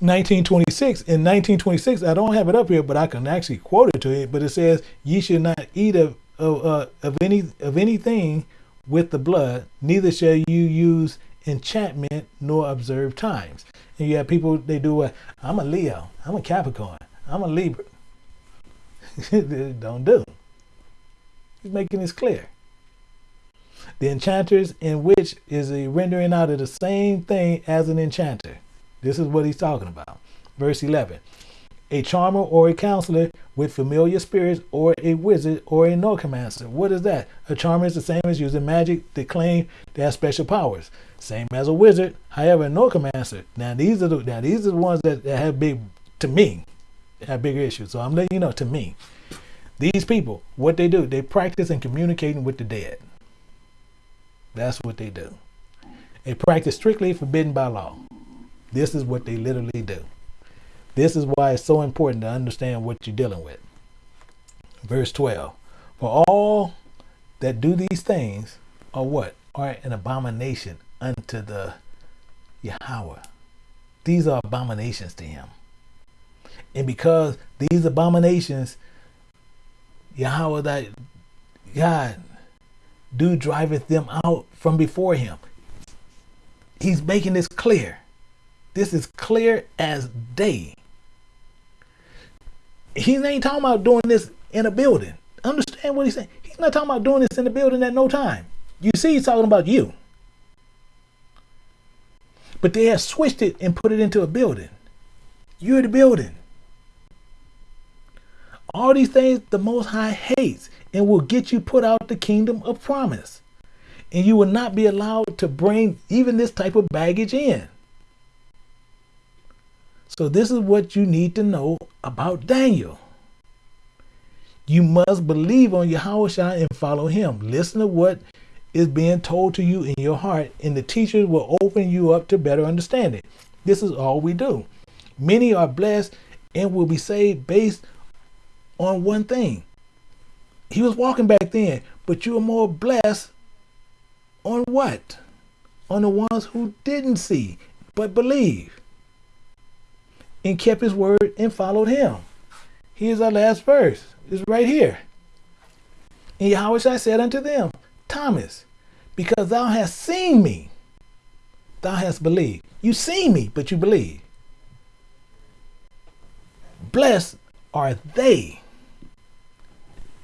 1926. In 1926, I don't have it up here, but I can actually quote it to you. But it says, "Ye should not eat of of, uh, of any of anything with the blood, neither shall you use enchantment nor observe times. And you have people, they do a, I'm a Leo, I'm a Capricorn, I'm a Libra. Don't do. He's making this clear. The enchanters in which is a rendering out of the same thing as an enchanter. This is what he's talking about. Verse 11 a charmer or a counselor with familiar spirits or a wizard or a necromancer. What is that? A charmer is the same as using magic to claim they have special powers. Same as a wizard. However, a necromancer. Now these are the now these are the ones that, that have big to me have bigger issues. So I'm letting you know to me. These people, what they do, they practice in communicating with the dead. That's what they do. They practice strictly forbidden by law. This is what they literally do. This is why it's so important to understand what you're dealing with. Verse 12 For all that do these things are what? Are an abomination unto the Yahweh. These are abominations to him. And because these abominations, Yahweh that God do driveth them out from before him. He's making this clear. This is clear as day. He ain't talking about doing this in a building. Understand what he's saying? He's not talking about doing this in a building at no time. You see, he's talking about you. But they have switched it and put it into a building. You're the building. All these things the Most High hates and will get you put out the kingdom of promise. And you will not be allowed to bring even this type of baggage in. So, this is what you need to know about Daniel. You must believe on Yahweh and follow him. Listen to what is being told to you in your heart, and the teachers will open you up to better understanding. This is all we do. Many are blessed and will be saved based on one thing. He was walking back then, but you are more blessed on what? On the ones who didn't see but believe and kept his word and followed him. Here's our last verse. It's right here. And Yahweh I said unto them, Thomas, because thou hast seen me, thou hast believed. You seen me, but you believe. Blessed are they.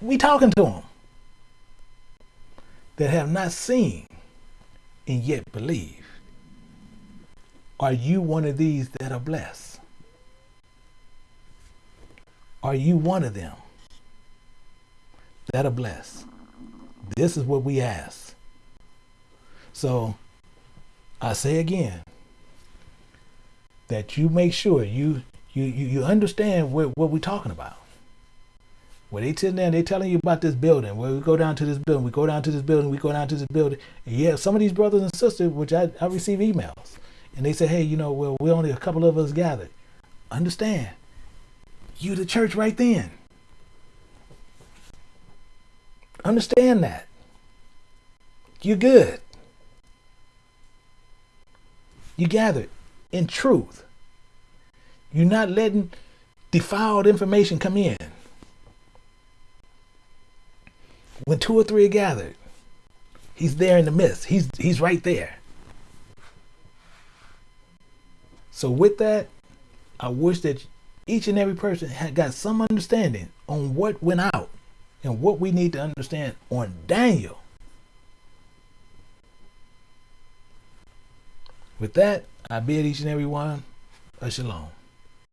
We talking to them that have not seen and yet believe. Are you one of these that are blessed? Are you one of them that are blessed? This is what we ask. So I say again that you make sure you you you, you understand what, what we're talking about. When they sit there, they telling you about this building. Where we go down to this building, we go down to this building, we go down to this building. And yeah, some of these brothers and sisters, which I, I receive emails, and they say, hey, you know, well, we're only a couple of us gathered. Understand, you the church right then. Understand that. You're good. You gathered in truth. You're not letting defiled information come in. When two or three are gathered, he's there in the midst. He's he's right there. So with that, I wish that each and every person had got some understanding on what went out and what we need to understand on Daniel. With that, I bid each and every one a shalom.